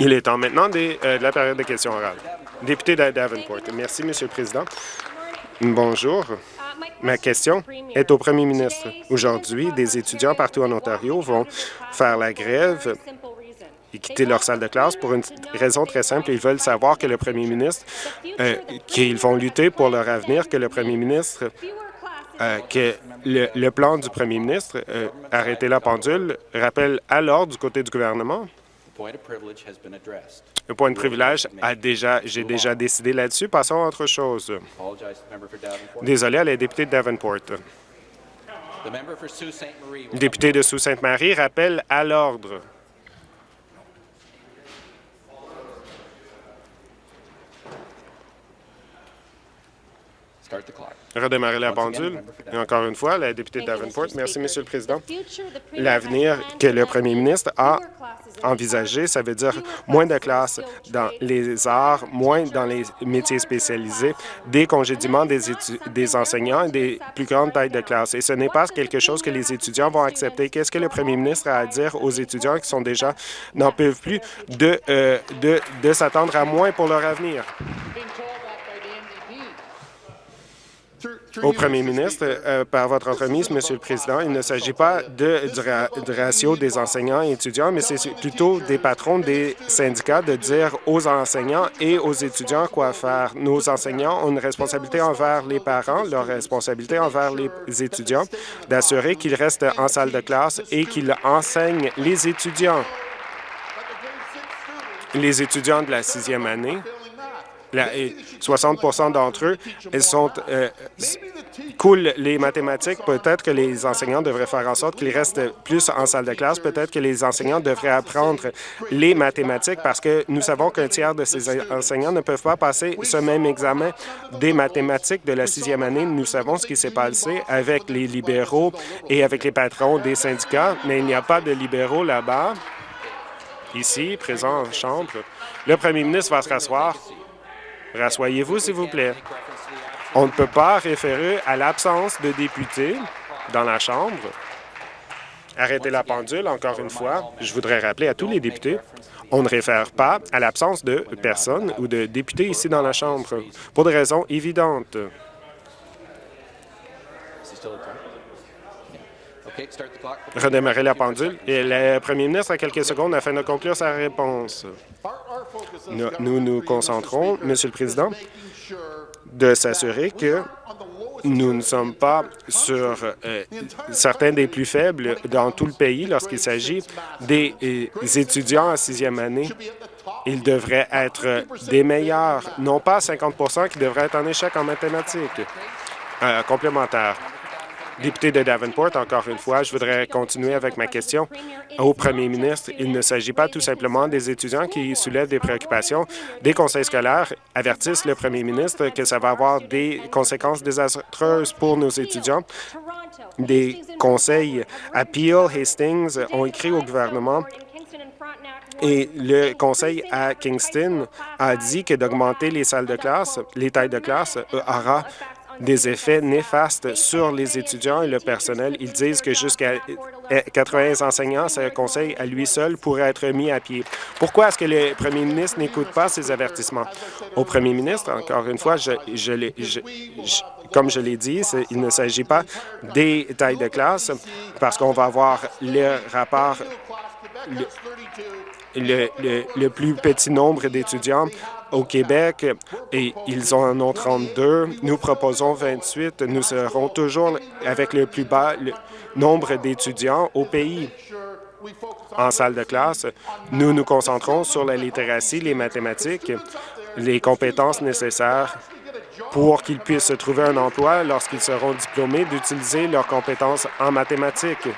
Il est temps maintenant des, euh, de la période de questions orales. Député de Davenport. Merci, Monsieur le Président. Bonjour. Ma question est au Premier ministre. Aujourd'hui, des étudiants partout en Ontario vont faire la grève et quitter leur salle de classe pour une raison très simple. Ils veulent savoir que le Premier ministre, euh, qu'ils vont lutter pour leur avenir, que le Premier ministre euh, que le, plan du premier ministre, euh, arrêter la pendule, rappelle alors du côté du gouvernement? Le point de privilège a déjà, j'ai déjà décidé là-dessus. Passons à autre chose. Désolé à la députée de Davenport. Le député de Sault-Sainte-Marie rappelle à l'ordre. Redémarrer la pendule. Et encore une fois, la députée Davenport. Merci, Monsieur le Président. L'avenir que le premier ministre a envisagé, ça veut dire moins de classes dans les arts, moins dans les métiers spécialisés, des congédiements des, des enseignants et des plus grandes tailles de classe. Et ce n'est pas quelque chose que les étudiants vont accepter. Qu'est-ce que le premier ministre a à dire aux étudiants qui sont déjà n'en peuvent plus de, euh, de, de s'attendre à moins pour leur avenir? Au premier ministre, euh, par votre entremise, Monsieur le Président, il ne s'agit pas de, du, ratio des enseignants et étudiants, mais c'est plutôt des patrons des syndicats de dire aux enseignants et aux étudiants quoi faire. Nos enseignants ont une responsabilité envers les parents, leur responsabilité envers les étudiants, d'assurer qu'ils restent en salle de classe et qu'ils enseignent les étudiants. Les étudiants de la sixième année 60% d'entre eux ils sont, euh, coulent les mathématiques. Peut-être que les enseignants devraient faire en sorte qu'ils restent plus en salle de classe. Peut-être que les enseignants devraient apprendre les mathématiques parce que nous savons qu'un tiers de ces enseignants ne peuvent pas passer ce même examen des mathématiques de la sixième année. Nous savons ce qui s'est passé avec les libéraux et avec les patrons des syndicats, mais il n'y a pas de libéraux là-bas, ici, présents en chambre. Le premier ministre va se rasseoir Rassoyez-vous, s'il vous plaît. On ne peut pas référer à l'absence de députés dans la Chambre. Arrêtez la pendule, encore une fois. Je voudrais rappeler à tous les députés, on ne réfère pas à l'absence de personnes ou de députés ici dans la Chambre, pour des raisons évidentes. Redémarrer la pendule. Et le premier ministre a quelques secondes afin de conclure sa réponse. Nous nous concentrons, Monsieur le Président, de s'assurer que nous ne sommes pas sur euh, certains des plus faibles dans tout le pays lorsqu'il s'agit des, euh, étudiants en sixième année. Ils devraient être des meilleurs, non pas 50 qui devraient être en échec en mathématiques. Euh, complémentaire. Député de Davenport, encore une fois, je voudrais continuer avec ma question au premier ministre. Il ne s'agit pas tout simplement des étudiants qui soulèvent des préoccupations. Des conseils scolaires avertissent le premier ministre que ça va avoir des conséquences désastreuses pour nos étudiants. Des conseils à Peel, Hastings ont écrit au gouvernement et le conseil à Kingston a dit que d'augmenter les salles de classe, les tailles de classe, euh, aura des effets néfastes sur les étudiants et le personnel. Ils disent que jusqu'à 80 enseignants, ce conseil à lui seul pourrait être mis à pied. Pourquoi est-ce que le premier ministre n'écoute pas ces avertissements? Au premier ministre, encore une fois, comme je l'ai dit, il ne s'agit pas des tailles de classe parce qu'on va avoir le rapport le, plus petit nombre d'étudiants au Québec et ils en ont 32. Nous proposons 28. Nous serons toujours avec le plus bas nombre d'étudiants au pays. En salle de classe, nous nous concentrons sur la littératie, les mathématiques, les compétences nécessaires pour qu'ils puissent trouver un emploi lorsqu'ils seront diplômés, d'utiliser leurs compétences en mathématiques,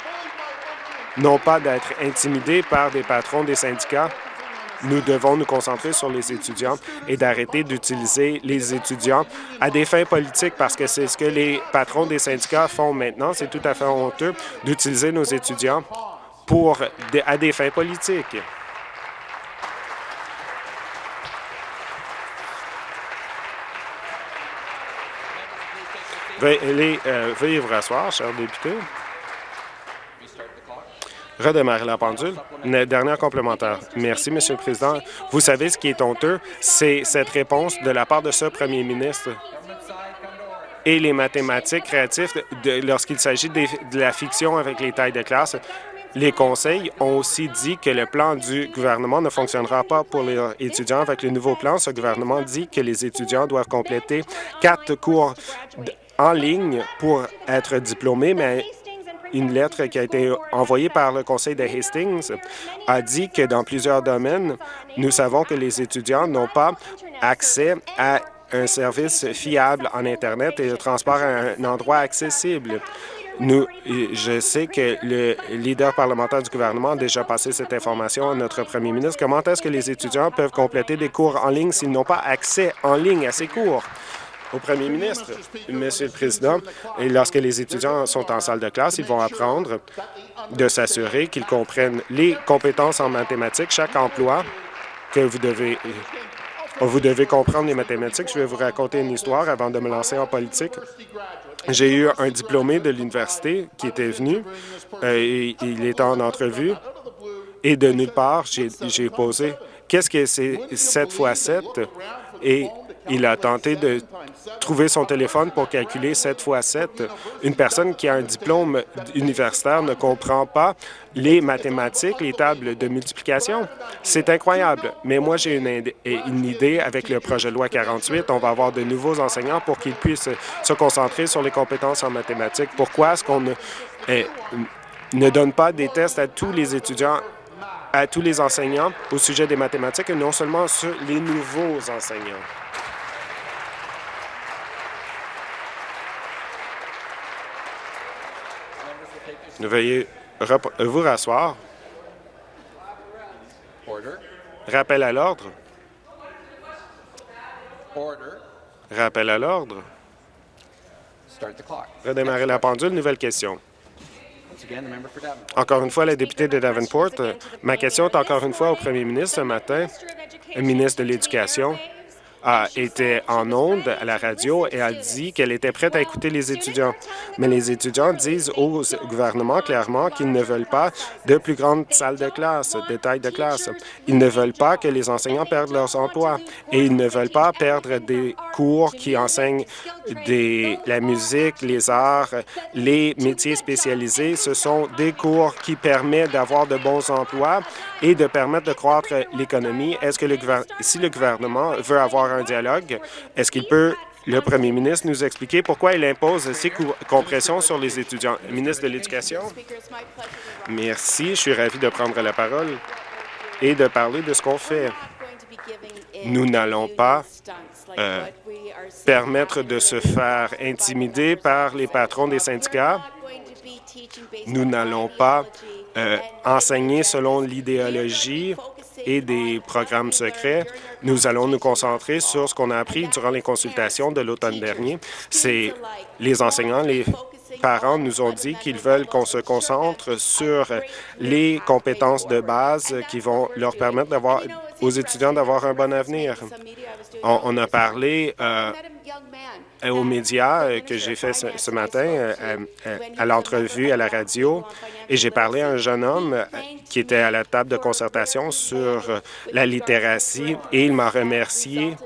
non pas d'être intimidés par des patrons des syndicats nous devons nous concentrer sur les étudiants et d'arrêter d'utiliser les étudiants à des fins politiques parce que c'est ce que les patrons des syndicats font maintenant. C'est tout à fait honteux d'utiliser nos étudiants pour à des fins politiques. Veuillez, euh, vous rasseoir, chers députés. Redémarrer la pendule. Dernière complémentaire. Merci, Monsieur le Président. Vous savez ce qui est honteux, c'est cette réponse de la part de ce premier ministre et les mathématiques créatives lorsqu'il s'agit de la fiction avec les tailles de classe. Les conseils ont aussi dit que le plan du gouvernement ne fonctionnera pas pour les étudiants. Avec le nouveau plan, ce gouvernement dit que les étudiants doivent compléter quatre cours en ligne pour être diplômés, mais une lettre qui a été envoyée par le conseil de Hastings a dit que dans plusieurs domaines, nous savons que les étudiants n'ont pas accès à un service fiable en Internet et le transport à un endroit accessible. Nous, je sais que le leader parlementaire du gouvernement a déjà passé cette information à notre premier ministre. Comment est-ce que les étudiants peuvent compléter des cours en ligne s'ils n'ont pas accès en ligne à ces cours? Au premier ministre, Monsieur le Président, et lorsque les étudiants sont en salle de classe, ils vont apprendre de s'assurer qu'ils comprennent les compétences en mathématiques, chaque emploi que vous devez vous devez comprendre les mathématiques. Je vais vous raconter une histoire avant de me lancer en politique. J'ai eu un diplômé de l'université qui était venu. Euh, et il était en entrevue et de nulle part, j'ai posé « Qu'est-ce que c'est 7 fois 7? » Et il a tenté de trouver son téléphone pour calculer 7 fois 7. Une personne qui a un diplôme universitaire ne comprend pas les mathématiques, les tables de multiplication. C'est incroyable. Mais moi, j'ai une, idée avec le projet de loi 48. On va avoir de nouveaux enseignants pour qu'ils puissent se concentrer sur les compétences en mathématiques. Pourquoi est-ce qu'on ne, eh, ne donne pas des tests à tous les étudiants à tous les enseignants au sujet des mathématiques et non seulement sur les nouveaux enseignants? Veuillez vous rasseoir. Rappel à l'ordre. Rappel à l'ordre. Redémarrer la pendule. Nouvelle question. Encore une fois, la députée de Davenport. Ma question est encore une fois au premier ministre ce matin, le ministre de l'Éducation a été en onde à la radio et a dit qu'elle était prête à écouter les étudiants. Mais les étudiants disent au gouvernement clairement qu'ils ne veulent pas de plus grandes salles de classe, de taille de classe. Ils ne veulent pas que les enseignants perdent leurs emplois et ils ne veulent pas perdre des cours qui enseignent la musique, les arts, les métiers spécialisés. Ce sont des cours qui permettent d'avoir de bons emplois et de permettre de croître l'économie. Est-ce que le si le gouvernement veut avoir un dialogue, est-ce qu'il peut le premier ministre nous expliquer pourquoi il impose ces compressions sur les étudiants. ministre de l'Éducation? Merci. Je suis ravi de prendre la parole et de parler de ce qu'on fait. Nous n'allons pas euh, permettre de se faire intimider par les patrons des syndicats. Nous n'allons pas euh, enseigner selon l'idéologie et des programmes secrets. Nous allons nous concentrer sur ce qu'on a appris durant les consultations de l'automne dernier. C'est les enseignants, les parents nous ont dit qu'ils veulent qu'on se concentre sur les compétences de base qui vont leur permettre d'avoir aux étudiants d'avoir un bon avenir. On, a parlé euh, aux médias euh, que j'ai fait ce, matin euh, à l'entrevue à la radio et j'ai parlé à un jeune homme qui était à la table de concertation sur la littératie et il m'a remercié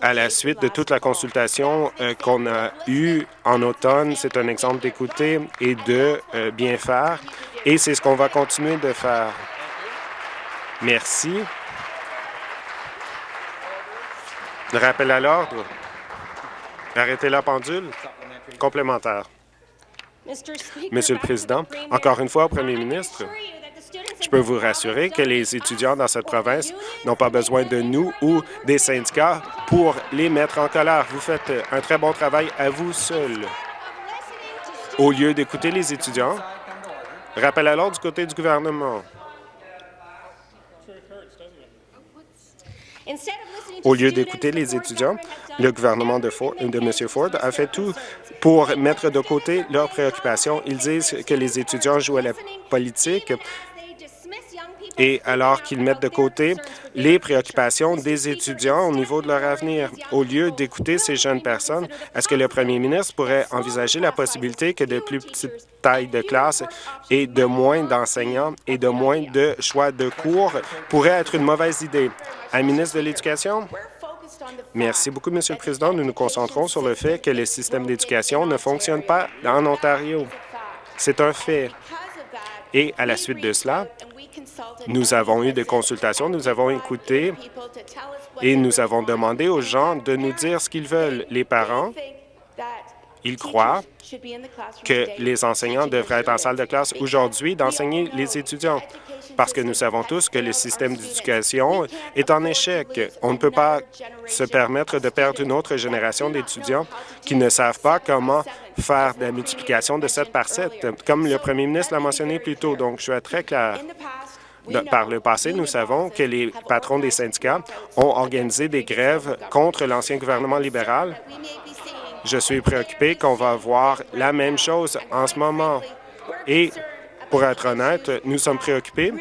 à la suite de toute la consultation qu'on a eue en automne. C'est un exemple d'écouter et de bien faire et c'est ce qu'on va continuer de faire. Merci. Rappel à l'ordre. Arrêtez la pendule. Complémentaire. Monsieur le Président, encore une fois au Premier ministre, je peux vous rassurer que les étudiants dans cette province n'ont pas besoin de nous ou des syndicats pour les mettre en colère. Vous faites un très bon travail à vous seul. Au lieu d'écouter les étudiants, rappel à l'ordre du côté du gouvernement. Au lieu d'écouter les étudiants, le gouvernement de, M. Ford a fait tout pour mettre de côté leurs préoccupations. Ils disent que les étudiants jouent à la politique et alors qu'ils mettent de côté les préoccupations des étudiants au niveau de leur avenir. Au lieu d'écouter ces jeunes personnes, est-ce que le premier ministre pourrait envisager la possibilité que de plus petites tailles de classe et de moins d'enseignants et de moins de choix de cours pourrait être une mauvaise idée? À ministre de l'Éducation, Merci beaucoup, Monsieur le Président. Nous nous concentrons sur le fait que le système d'éducation ne fonctionne pas en Ontario. C'est un fait. Et à la suite de cela, nous avons eu des consultations, nous avons écouté et nous avons demandé aux gens de nous dire ce qu'ils veulent. Les parents, ils croient que les enseignants devraient être en salle de classe aujourd'hui d'enseigner les étudiants parce que nous savons tous que le système d'éducation est en échec. On ne peut pas se permettre de perdre une autre génération d'étudiants qui ne savent pas comment faire la multiplication de 7 par 7, comme le premier ministre l'a mentionné plus tôt. Donc, je suis très clair. Par le passé, nous savons que les patrons des syndicats ont organisé des grèves contre l'ancien gouvernement libéral. Je suis préoccupé qu'on va voir la même chose en ce moment. Et pour être honnête, nous sommes préoccupés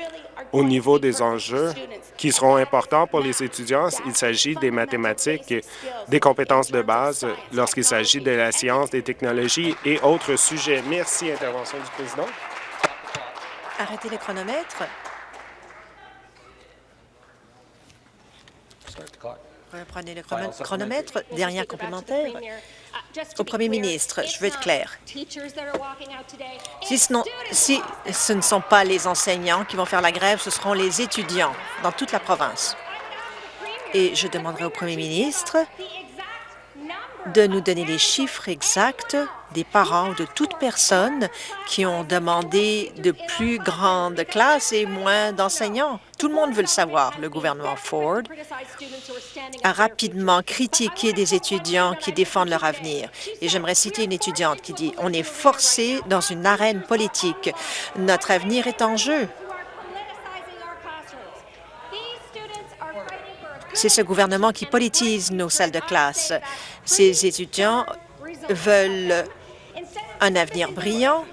au niveau des enjeux qui seront importants pour les étudiants. Il s'agit des mathématiques, des compétences de base lorsqu'il s'agit de la science, des technologies et autres sujets. Merci. Intervention du président. Arrêtez les chronomètres. Reprenez le chronomètre. Dernière complémentaire. Au premier ministre, je veux être clair. Si ce, si ce ne sont pas les enseignants qui vont faire la grève, ce seront les étudiants dans toute la province. Et je demanderai au premier ministre de nous donner les chiffres exacts des parents de toute personne qui ont demandé de plus grandes classes et moins d'enseignants. Tout le monde veut le savoir. Le gouvernement Ford a rapidement critiqué des étudiants qui défendent leur avenir. Et j'aimerais citer une étudiante qui dit « On est forcé dans une arène politique. Notre avenir est en jeu. » C'est ce gouvernement qui politise nos salles de classe. Ces étudiants veulent un avenir brillant.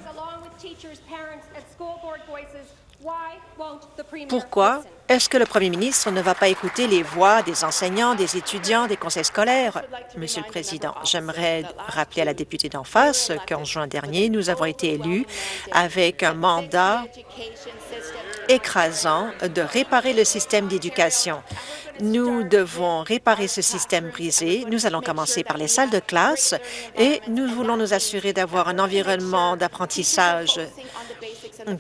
Pourquoi est-ce que le premier ministre ne va pas écouter les voix des enseignants, des étudiants, des conseils scolaires? Monsieur le Président, j'aimerais rappeler à la députée d'en face qu'en juin dernier, nous avons été élus avec un mandat écrasant de réparer le système d'éducation. Nous devons réparer ce système brisé. Nous allons commencer par les salles de classe et nous voulons nous assurer d'avoir un environnement d'apprentissage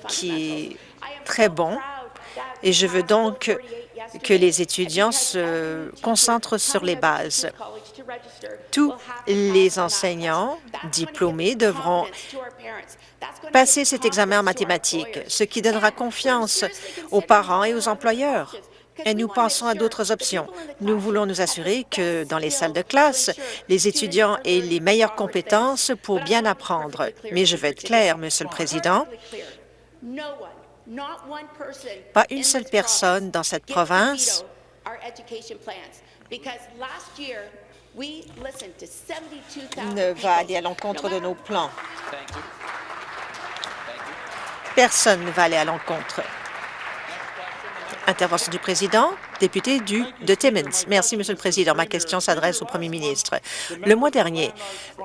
qui est très bon. Et je veux donc que les étudiants se concentrent sur les bases. Tous les enseignants diplômés devront passer cet examen en mathématiques, ce qui donnera confiance aux parents et aux employeurs et nous pensons à d'autres options. Nous voulons nous assurer que dans les salles de classe, les étudiants aient les meilleures compétences pour bien apprendre. Mais je veux être clair, Monsieur le Président, pas une seule personne dans cette province ne va aller à l'encontre de nos plans. Personne ne va aller à l'encontre. Intervention du président, député du, de Timmins. Merci, Monsieur le Président. Ma question s'adresse au premier ministre. Le mois dernier,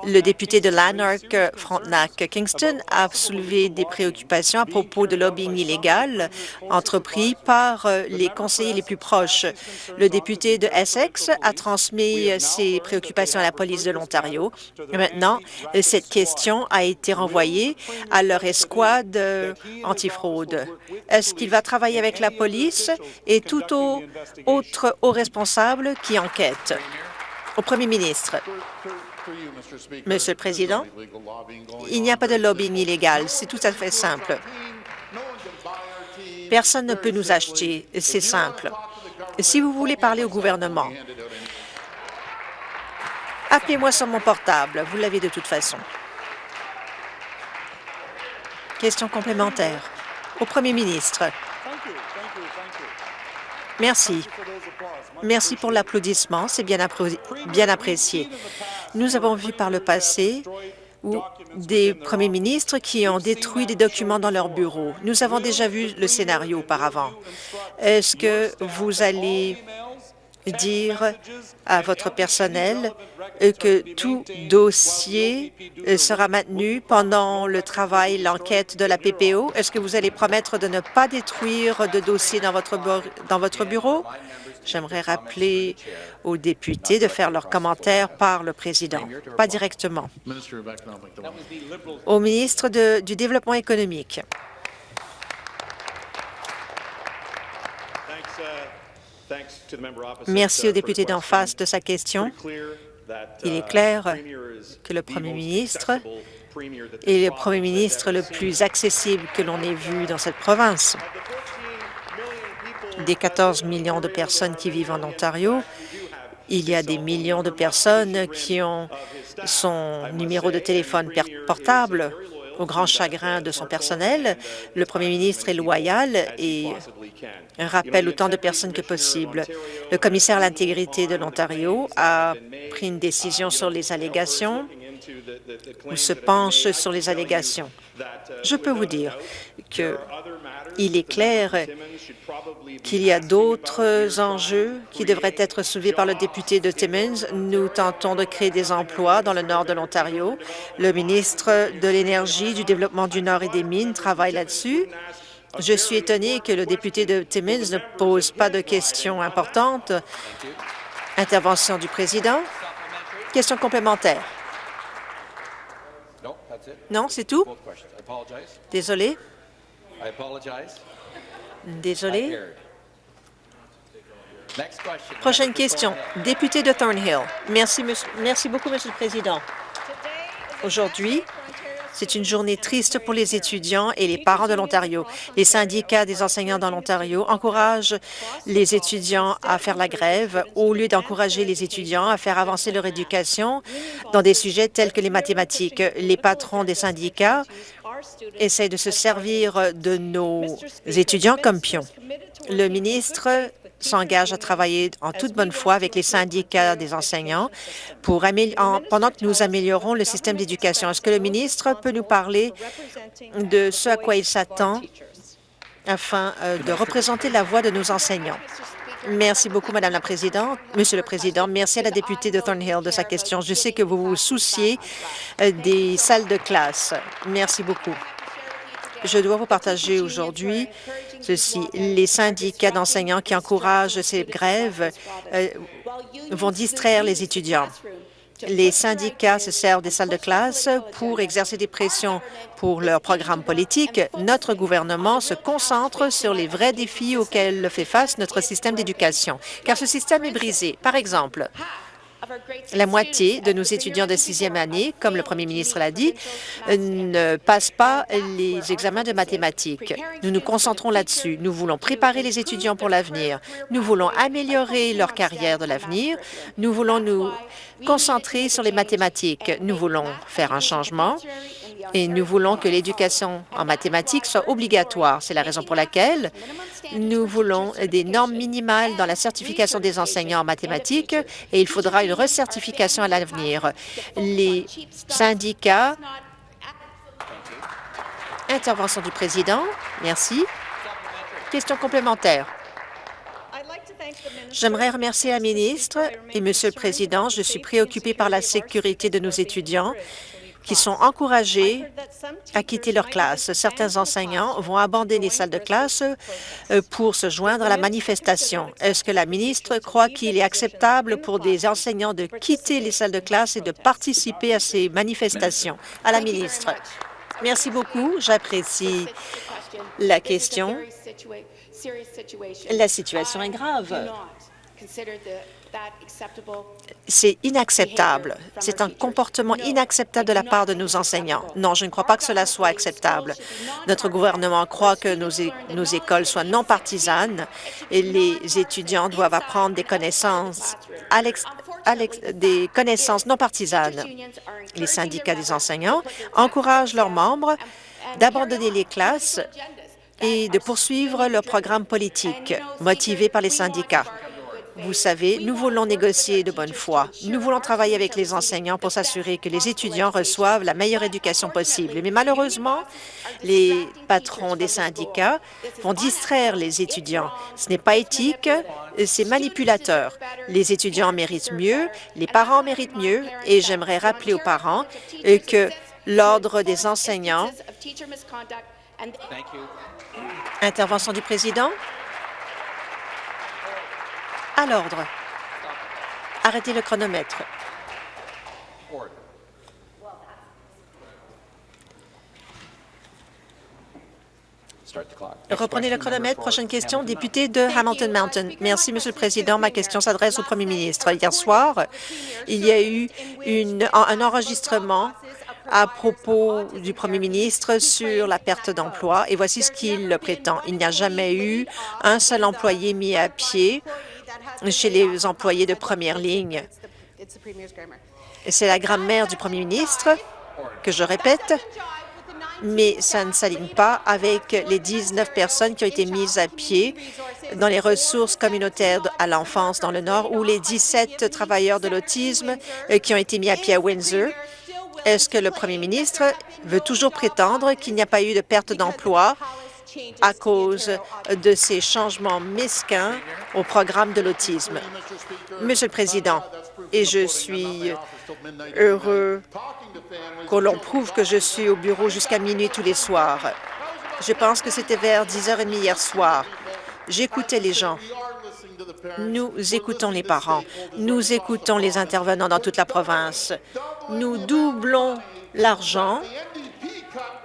le député de Lanark, Frontenac, Kingston a soulevé des préoccupations à propos de lobbying illégal entrepris par euh, les conseillers les plus proches. Le député de Essex a transmis ses préoccupations à la police de l'Ontario. Maintenant, cette question a été renvoyée à leur escouade antifraude. Est-ce qu'il va travailler avec la police? Et tout autre haut responsable qui enquête. Au premier ministre, Monsieur le Président, il n'y a pas de lobbying illégal. C'est tout à fait simple. Personne ne peut nous acheter. C'est simple. Si vous voulez parler au gouvernement, appelez-moi sur mon portable. Vous l'avez de toute façon. Question complémentaire. Au premier ministre. Merci. Merci pour l'applaudissement, c'est bien, apprécié. Nous avons vu par le passé des premiers ministres qui ont détruit des documents dans leur bureau. Nous avons déjà vu le scénario auparavant. Est-ce que vous allez dire à votre personnel que tout dossier sera maintenu pendant le travail, l'enquête de la PPO? Est-ce que vous allez promettre de ne pas détruire de dossiers dans votre, dans votre bureau? J'aimerais rappeler aux députés de faire leurs commentaires par le président, pas directement. Au ministre du Développement économique. Merci au député d'en face de sa question. Il est clair que le premier ministre est le premier ministre le plus accessible que l'on ait vu dans cette province. Des 14 millions de personnes qui vivent en Ontario, il y a des millions de personnes qui ont son numéro de téléphone portable au grand chagrin de son personnel. Le premier ministre est loyal et rappelle autant de personnes que possible. Le commissaire à l'intégrité de l'Ontario a pris une décision sur les allégations ou se penche sur les allégations. Je peux vous dire qu'il est clair qu'il y a d'autres enjeux qui devraient être soulevés par le député de Timmins. Nous tentons de créer des emplois dans le nord de l'Ontario. Le ministre de l'Énergie, du Développement du Nord et des Mines travaille là-dessus. Je suis étonné que le député de Timmins ne pose pas de questions importantes. Intervention du président. Question complémentaire. Non, c'est tout? Désolé. Désolé. Prochaine question. Député de Thornhill. Merci, merci beaucoup, Monsieur le Président. Aujourd'hui, c'est une journée triste pour les étudiants et les parents de l'Ontario. Les syndicats des enseignants dans l'Ontario encouragent les étudiants à faire la grève au lieu d'encourager les étudiants à faire avancer leur éducation dans des sujets tels que les mathématiques. Les patrons des syndicats essaient de se servir de nos étudiants comme pions. Le ministre s'engage à travailler en toute bonne foi avec les syndicats des enseignants pour pendant que nous améliorons le système d'éducation. Est-ce que le ministre peut nous parler de ce à quoi il s'attend afin euh, de représenter la voix de nos enseignants? Merci beaucoup, Madame la Présidente. Monsieur le Président, merci à la députée de Thornhill de sa question. Je sais que vous vous souciez euh, des salles de classe. Merci beaucoup. Je dois vous partager aujourd'hui ceci. Les syndicats d'enseignants qui encouragent ces grèves euh, vont distraire les étudiants. Les syndicats se servent des salles de classe pour exercer des pressions pour leur programme politique. Notre gouvernement se concentre sur les vrais défis auxquels fait face notre système d'éducation, car ce système est brisé. Par exemple, la moitié de nos étudiants de sixième année, comme le premier ministre l'a dit, ne passent pas les examens de mathématiques. Nous nous concentrons là-dessus. Nous voulons préparer les étudiants pour l'avenir. Nous voulons améliorer leur carrière de l'avenir. Nous voulons nous concentrer sur les mathématiques. Nous voulons faire un changement et nous voulons que l'éducation en mathématiques soit obligatoire. C'est la raison pour laquelle nous voulons des normes minimales dans la certification des enseignants en mathématiques et il faudra une recertification à l'avenir. Les syndicats... Intervention du président. Merci. Question complémentaire. J'aimerais remercier la ministre et Monsieur le Président. Je suis préoccupée par la sécurité de nos étudiants qui sont encouragés à quitter leur classe. Certains enseignants vont abandonner les salles de classe euh, pour se joindre à la manifestation. Est-ce que la ministre croit qu'il est acceptable pour des enseignants de quitter les salles de classe et de participer à ces manifestations? À la ministre. Merci beaucoup. J'apprécie la question. La situation est grave. C'est inacceptable. C'est un comportement inacceptable de la part de nos enseignants. Non, je ne crois pas que cela soit acceptable. Notre gouvernement croit que nos, nos écoles soient non partisanes et les étudiants doivent apprendre des connaissances, des connaissances non partisanes. Les syndicats des enseignants encouragent leurs membres d'abandonner les classes et de poursuivre leur programme politique motivé par les syndicats. Vous savez, nous voulons négocier de bonne foi. Nous voulons travailler avec les enseignants pour s'assurer que les étudiants reçoivent la meilleure éducation possible. Mais malheureusement, les patrons des syndicats vont distraire les étudiants. Ce n'est pas éthique, c'est manipulateur. Les étudiants méritent mieux, les parents méritent mieux, et j'aimerais rappeler aux parents que l'Ordre des enseignants... Intervention du président. À l'ordre. Arrêtez le chronomètre. Reprenez le chronomètre. Prochaine question, député de Hamilton Mountain. Merci, Monsieur le Président. Ma question s'adresse au Premier ministre. Hier soir, il y a eu un enregistrement à propos du premier ministre sur la perte d'emploi, et voici ce qu'il prétend. Il n'y a jamais eu un seul employé mis à pied chez les employés de première ligne. C'est la grammaire du premier ministre que je répète, mais ça ne s'aligne pas avec les 19 personnes qui ont été mises à pied dans les ressources communautaires à l'enfance dans le Nord ou les 17 travailleurs de l'autisme euh, qui ont été mis à pied à Windsor. Est-ce que le premier ministre veut toujours prétendre qu'il n'y a pas eu de perte d'emploi à cause de ces changements mesquins au programme de l'autisme. Monsieur le Président, et je suis heureux que l'on prouve que je suis au bureau jusqu'à minuit tous les soirs. Je pense que c'était vers 10h30 hier soir. J'écoutais les gens. Nous écoutons les parents. Nous écoutons les intervenants dans toute la province. Nous doublons l'argent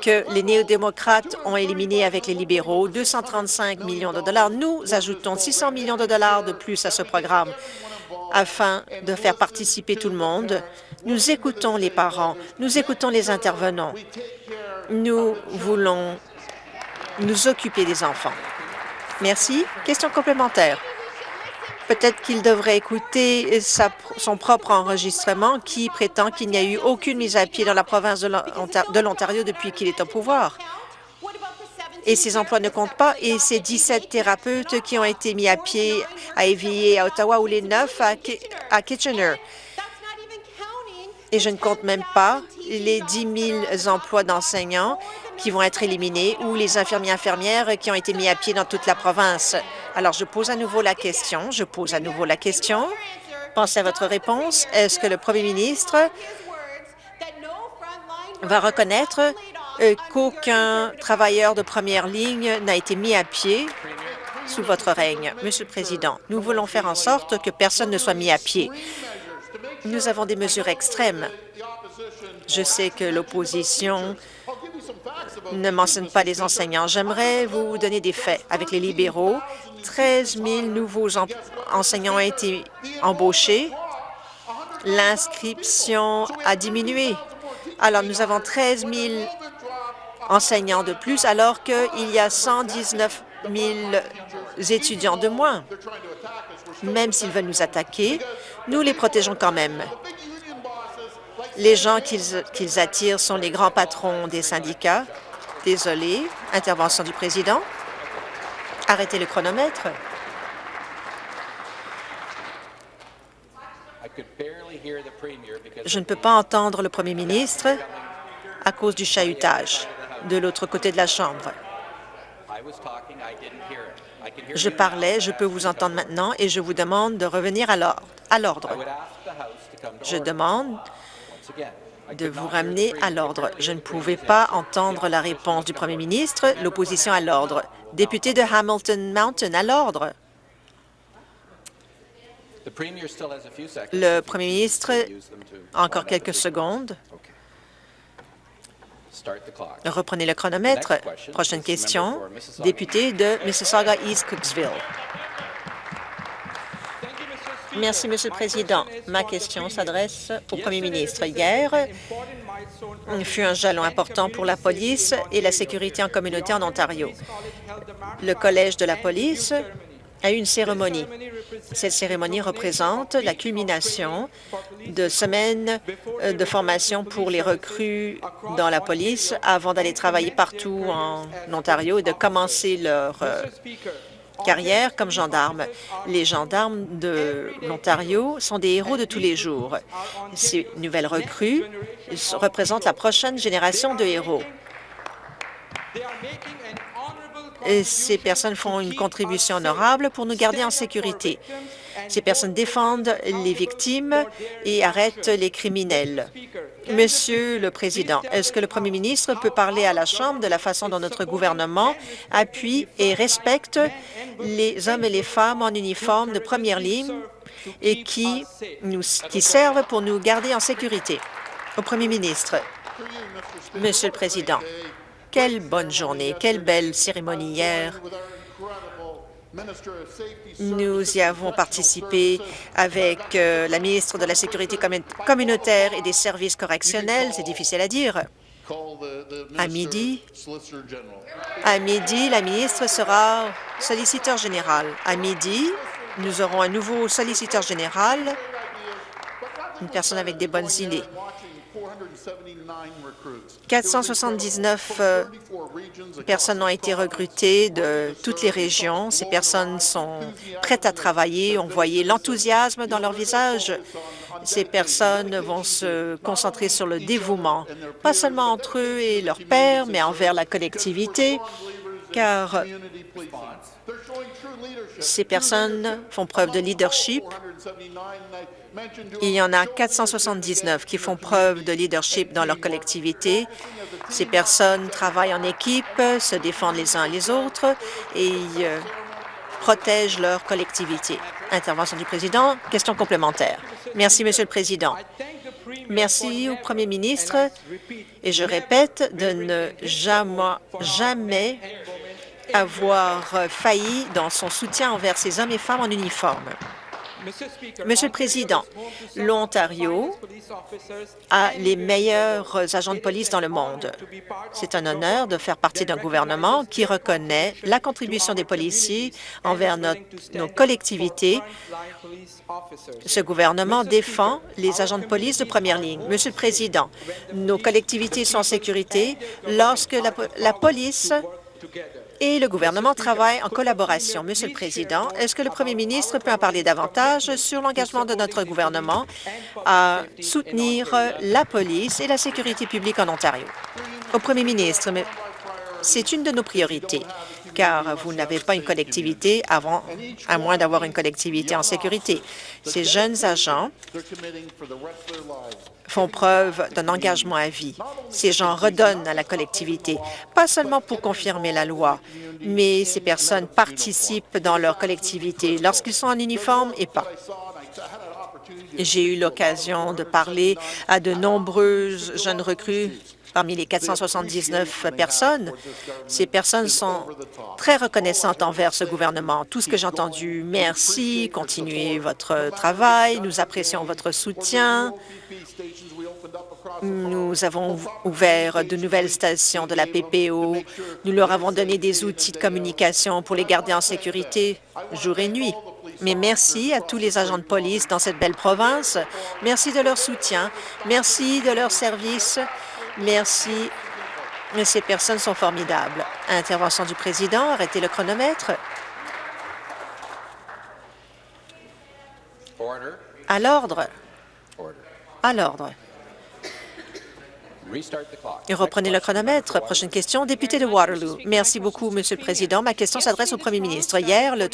que les néo-démocrates ont éliminé avec les libéraux, 235 millions de dollars. Nous ajoutons 600 millions de dollars de plus à ce programme afin de faire participer tout le monde. Nous écoutons les parents, nous écoutons les intervenants. Nous voulons nous occuper des enfants. Merci. Question complémentaire. Peut-être qu'il devrait écouter son propre enregistrement qui prétend qu'il n'y a eu aucune mise à pied dans la province de l'Ontario depuis qu'il est au pouvoir. Et ces emplois ne comptent pas. Et ces 17 thérapeutes qui ont été mis à pied à Évier, à Ottawa, ou les neuf à Kitchener. Et je ne compte même pas les 10 000 emplois d'enseignants qui vont être éliminés ou les infirmiers infirmières qui ont été mis à pied dans toute la province. Alors, je pose à nouveau la question. Je pose à nouveau la question. Pensez à votre réponse. Est-ce que le premier ministre va reconnaître euh, qu'aucun travailleur de première ligne n'a été mis à pied sous votre règne? Monsieur le Président, nous voulons faire en sorte que personne ne soit mis à pied. Nous avons des mesures extrêmes. Je sais que l'opposition ne mentionne pas les enseignants. J'aimerais vous donner des faits. Avec les libéraux, 13 000 nouveaux enseignants ont été embauchés. L'inscription a diminué. Alors, nous avons 13 000 enseignants de plus, alors qu'il y a 119 000 étudiants de moins. Même s'ils veulent nous attaquer, nous les protégeons quand même. Les gens qu'ils attirent sont les grands patrons des syndicats. Désolé. Intervention du président. Arrêtez le chronomètre. Je ne peux pas entendre le premier ministre à cause du chahutage de l'autre côté de la Chambre. Je parlais, je peux vous entendre maintenant et je vous demande de revenir à l'ordre. Je demande de vous ramener à l'ordre. Je ne pouvais pas entendre la réponse du premier ministre. L'opposition à l'ordre. Député de Hamilton Mountain, à l'ordre. Le premier ministre encore quelques secondes. Reprenez le chronomètre. Prochaine question, député de Mississauga-East Cooksville. Merci, Monsieur le Président. Ma question s'adresse au Premier ministre. Hier, fut un jalon important pour la police et la sécurité en communauté en Ontario. Le Collège de la police a eu une cérémonie. Cette cérémonie représente la culmination de semaines euh, de formation pour les recrues dans la police avant d'aller travailler partout en Ontario et de commencer leur, euh, carrière comme gendarme. Les gendarmes de l'Ontario sont des héros de tous les jours. Ces nouvelles recrues représentent la prochaine génération de héros. Ces personnes font une contribution honorable pour nous garder en sécurité. Ces personnes défendent les victimes et arrêtent les criminels. Monsieur le Président, est-ce que le Premier ministre peut parler à la Chambre de la façon dont notre gouvernement appuie et respecte les hommes et les femmes en uniforme de première ligne et qui, qui servent pour nous garder en sécurité? Au Premier ministre, Monsieur le Président, quelle bonne journée, quelle belle cérémonie hier. Nous y avons participé avec euh, la ministre de la Sécurité communautaire et des services correctionnels, c'est difficile à dire. À midi, à midi, la ministre sera solliciteur général. À midi, nous aurons un nouveau solliciteur général, une personne avec des bonnes idées. 479 euh, personnes ont été recrutées de toutes les régions. Ces personnes sont prêtes à travailler. On voyait l'enthousiasme dans leur visage. Ces personnes vont se concentrer sur le dévouement, pas seulement entre eux et leurs pères, mais envers la collectivité, car ces personnes font preuve de leadership il y en a 479 qui font preuve de leadership dans leur collectivité. Ces personnes travaillent en équipe, se défendent les uns les autres et euh, protègent leur collectivité. Intervention du président. Question complémentaire. Merci, Monsieur le Président. Merci au Premier ministre et je répète de ne jamais, jamais avoir failli dans son soutien envers ces hommes et femmes en uniforme. Monsieur le Président, l'Ontario a les meilleurs agents de police dans le monde. C'est un honneur de faire partie d'un gouvernement qui reconnaît la contribution des policiers envers nos collectivités. Ce gouvernement défend les agents de police de première ligne. Monsieur le Président, nos collectivités sont en sécurité lorsque la, la police et le gouvernement travaille en collaboration. Monsieur le Président, est-ce que le Premier ministre peut en parler davantage sur l'engagement de notre gouvernement à soutenir la police et la sécurité publique en Ontario? Au Premier ministre, c'est une de nos priorités, car vous n'avez pas une collectivité avant, à moins d'avoir une collectivité en sécurité. Ces jeunes agents font preuve d'un engagement à vie. Ces gens redonnent à la collectivité, pas seulement pour confirmer la loi, mais ces personnes participent dans leur collectivité lorsqu'ils sont en uniforme et pas. J'ai eu l'occasion de parler à de nombreuses jeunes recrues parmi les 479 personnes. Ces personnes sont très reconnaissantes envers ce gouvernement. Tout ce que j'ai entendu, merci, continuez votre travail, nous apprécions votre soutien. Nous avons ouvert de nouvelles stations de la PPO. Nous leur avons donné des outils de communication pour les garder en sécurité jour et nuit. Mais merci à tous les agents de police dans cette belle province. Merci de leur soutien. Merci de leur service. Merci. Ces personnes sont formidables. Intervention du président. Arrêtez le chronomètre. À l'ordre. À l'ordre. Reprenez le chronomètre. Prochaine question, député de Waterloo. Merci beaucoup, Monsieur le Président. Ma question s'adresse au Premier ministre. Hier, le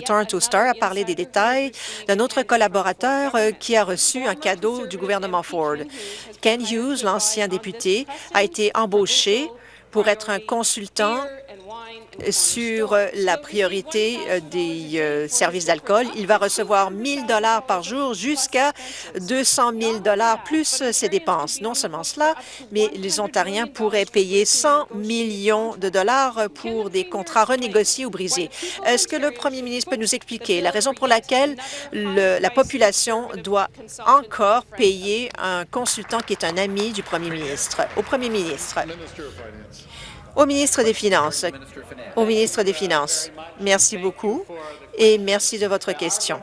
Toronto, Star a parlé des détails d'un autre collaborateur euh, qui a reçu un cadeau du gouvernement Ford. Ken Hughes, l'ancien député, a été embauché pour être un consultant sur la priorité euh, des euh, services d'alcool. Il va recevoir 1 dollars par jour jusqu'à 200 000 dollars plus ses dépenses. Non seulement cela, mais les Ontariens pourraient payer 100 millions de dollars pour des contrats renégociés ou brisés. Est-ce que le premier ministre peut nous expliquer la raison pour laquelle la population doit encore payer un consultant qui est un ami du premier ministre? Au premier ministre? Au ministre des Finances. Merci beaucoup et merci de votre question.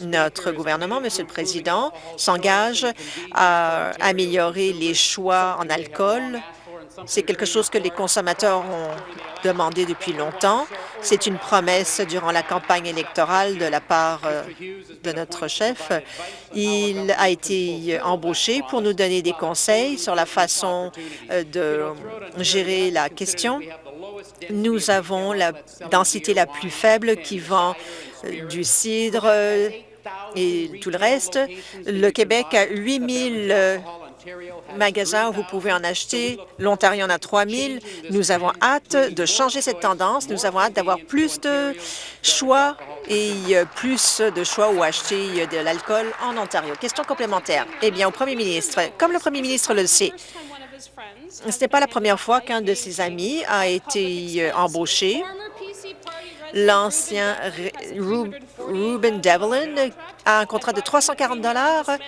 Notre gouvernement, Monsieur le Président, s'engage à améliorer les choix en alcool. C'est quelque chose que les consommateurs ont demandé depuis longtemps. C'est une promesse durant la campagne électorale de la part euh, de notre chef. Il a été embauché pour nous donner des conseils sur la façon euh, de gérer la question. Nous avons la densité la plus faible qui vend euh, du cidre et tout le reste. Le Québec a 8 000 magasins où vous pouvez en acheter. L'Ontario en a 3 000. Nous avons hâte de changer cette tendance. Nous avons hâte d'avoir plus de choix et plus de choix où acheter de l'alcool en Ontario. Question complémentaire. Eh bien, au premier ministre, comme le premier ministre le sait, ce n'est pas la première fois qu'un de ses amis a été embauché L'ancien Ruben Devlin a un contrat de 340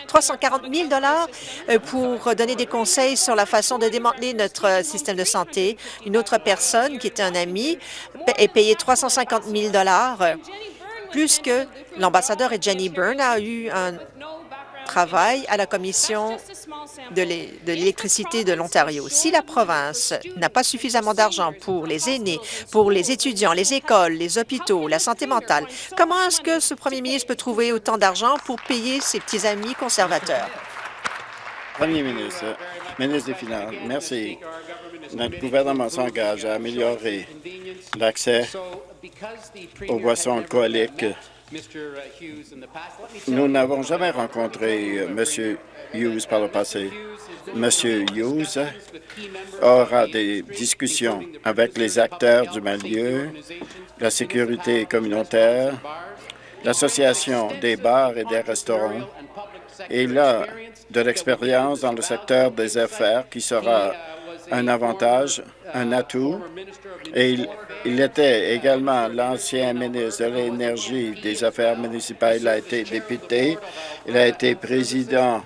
340 000 dollars euh, pour donner des conseils sur la façon de démanteler notre système de santé. Une autre personne, qui était un ami, est payée 350 000 dollars plus que l'ambassadeur et Jenny Byrne a eu un travail à la Commission de l'électricité de l'Ontario. Si la province n'a pas suffisamment d'argent pour les aînés, pour les étudiants, les écoles, les hôpitaux, la santé mentale, comment est-ce que ce premier ministre peut trouver autant d'argent pour payer ses petits amis conservateurs? Premier ministre, ministre des Finances, merci. Notre gouvernement s'engage à améliorer l'accès aux boissons alcooliques nous n'avons jamais rencontré euh, M. Hughes par le passé. M. Hughes aura des discussions avec les acteurs du milieu, la sécurité communautaire, l'Association des bars et des restaurants. Et il a de l'expérience dans le secteur des affaires qui sera un avantage, un atout, et il, était également l'ancien ministre de l'Énergie des Affaires municipales. Il a été député, il a été président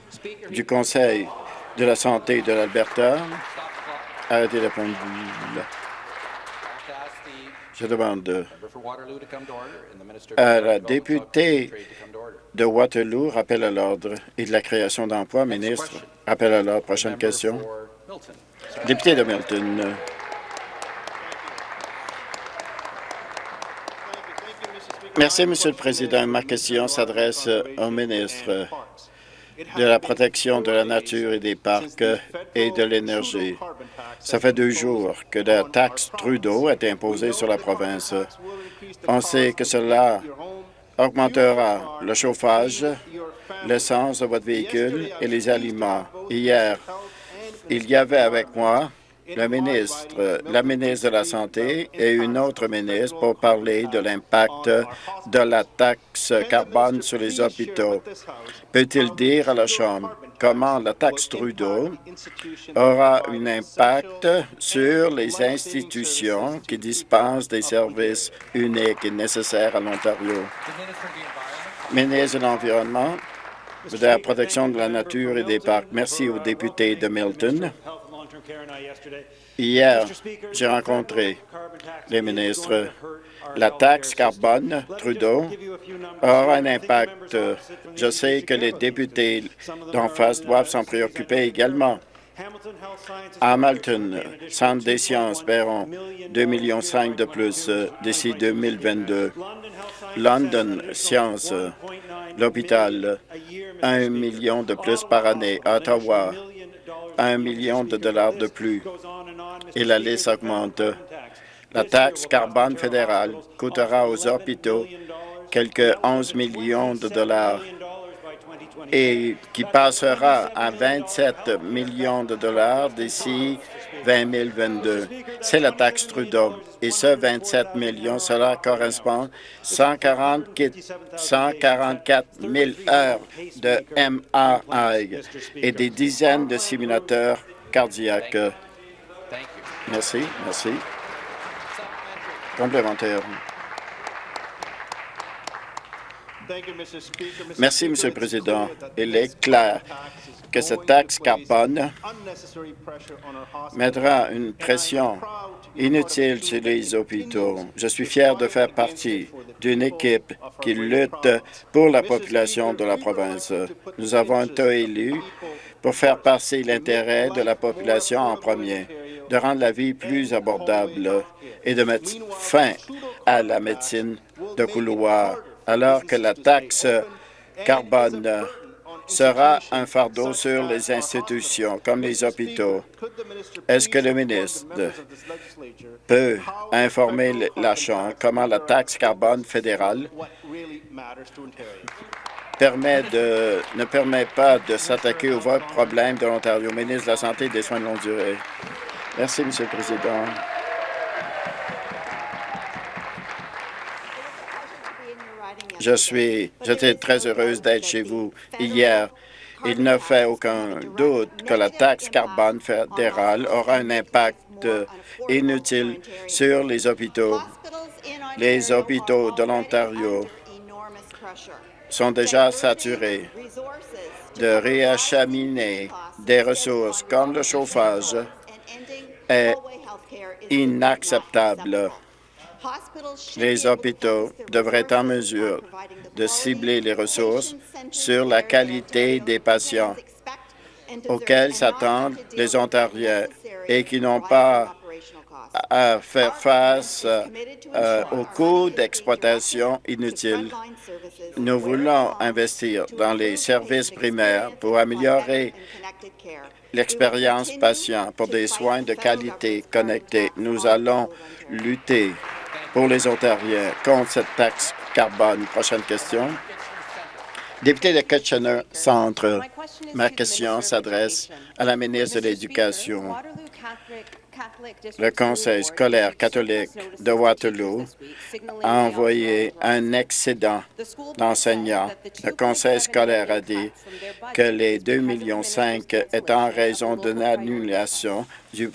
du Conseil de la santé de l'Alberta. Arrêtez la pendule. Je demande à la députée de Waterloo, rappel à l'ordre et de la création d'emplois, ministre, rappel à l'ordre. Prochaine question. Député de Milton. Merci, Monsieur le Président. Ma question s'adresse au ministre de la protection de la nature et des parcs et de l'énergie. Ça fait deux jours que la taxe Trudeau été imposée sur la province. On sait que cela augmentera le chauffage, l'essence de votre véhicule et les aliments. Hier, il y avait avec moi le ministre, la ministre de la Santé et une autre ministre pour parler de l'impact de la taxe carbone sur les hôpitaux. Peut-il dire à la Chambre comment la taxe Trudeau aura un impact sur les institutions qui dispensent des services uniques et nécessaires à l'Ontario? Ministre de l'Environnement, de la protection de la nature et des parcs. Merci aux députés de Milton. Hier, j'ai rencontré les ministres. La taxe carbone, Trudeau, aura un impact. Je sais que les députés d'en face doivent s'en préoccuper également. Hamilton, Centre des sciences, paieront 2,5 millions de plus d'ici 2022. London Science, l'hôpital, 1 million de plus par année. Ottawa, 1 million de dollars de plus. Et la liste augmente. La taxe carbone fédérale coûtera aux hôpitaux quelques 11 millions de dollars et qui passera à 27 millions de dollars d'ici 2022. C'est la taxe Trudeau. Et ce 27 millions, cela correspond à 144 000 heures de MRI et des dizaines de simulateurs cardiaques. Merci, merci. Complémentaire. Merci, Monsieur le Président. Il est clair que cette taxe carbone mettra une pression inutile sur les hôpitaux. Je suis fier de faire partie d'une équipe qui lutte pour la population de la province. Nous avons été élus pour faire passer l'intérêt de la population en premier. de rendre la vie plus abordable et de mettre fin à la médecine de couloir, alors que la taxe carbone sera un fardeau sur les institutions comme les hôpitaux. Est-ce que le ministre peut informer la Chambre comment la taxe carbone fédérale ne permet pas de s'attaquer aux vrais problèmes de l'Ontario? Ministre de la Santé et des Soins de longue durée. Merci, Monsieur le Président. Je suis, j'étais très heureuse d'être chez vous hier. Il ne fait aucun doute que la taxe carbone fédérale aura un impact inutile sur les hôpitaux. Les hôpitaux de l'Ontario sont déjà saturés de réacheminer des ressources comme le chauffage est inacceptable. Les hôpitaux devraient être en mesure de cibler les ressources sur la qualité des patients auxquels s'attendent les Ontariens et qui n'ont pas à faire face euh, aux coûts d'exploitation inutiles. Nous voulons investir dans les services primaires pour améliorer l'expérience patient pour des soins de qualité connectés. Nous allons lutter pour les Ontariens contre cette taxe carbone. Prochaine question. Député de Kitchener Centre, ma question s'adresse à la ministre de l'Éducation. Le Conseil scolaire catholique de Waterloo a envoyé un excédent d'enseignants. Le Conseil scolaire a dit que les 2,5 millions est en raison d'une annulation du,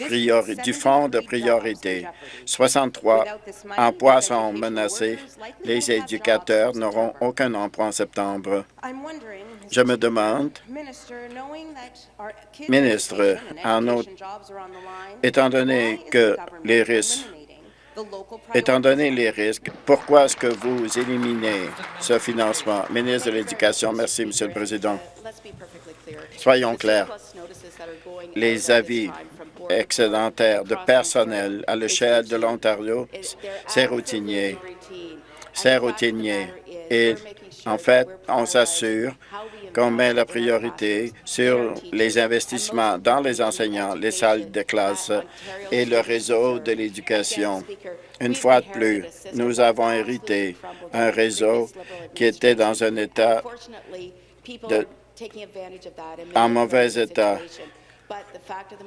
du fonds de priorité. 63 emplois sont menacés. Les éducateurs n'auront aucun emploi en septembre. Je me demande, ministre, en autre, étant donné que les risques Étant donné les risques, pourquoi est-ce que vous éliminez ce financement? Ministre de l'Éducation, merci, Monsieur le Président. Soyons clairs. Les avis excédentaires de personnel à l'échelle de l'Ontario, c'est routinier. C'est routinier. Et en fait, on s'assure qu'on met la priorité sur les investissements dans les enseignants, les salles de classe et le réseau de l'éducation. Une fois de plus, nous avons hérité un réseau qui était dans un état en mauvais état.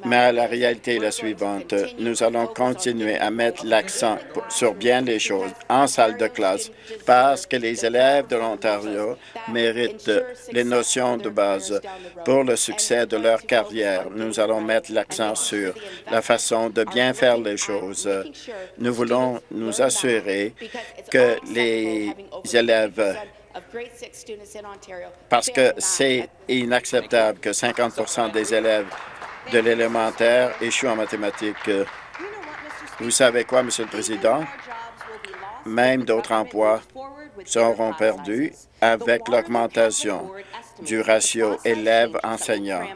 Mais la réalité est la suivante. Nous allons continuer à mettre l'accent sur bien les choses en salle de classe parce que les élèves de l'Ontario méritent les notions de base pour le succès de leur carrière. Nous allons mettre l'accent sur la façon de bien faire les choses. Nous voulons nous assurer que les élèves parce que c'est inacceptable que 50% des élèves de l'élémentaire échouent en mathématiques. Vous savez quoi, Monsieur le Président? Même d'autres emplois seront perdus avec l'augmentation du ratio élèves-enseignants.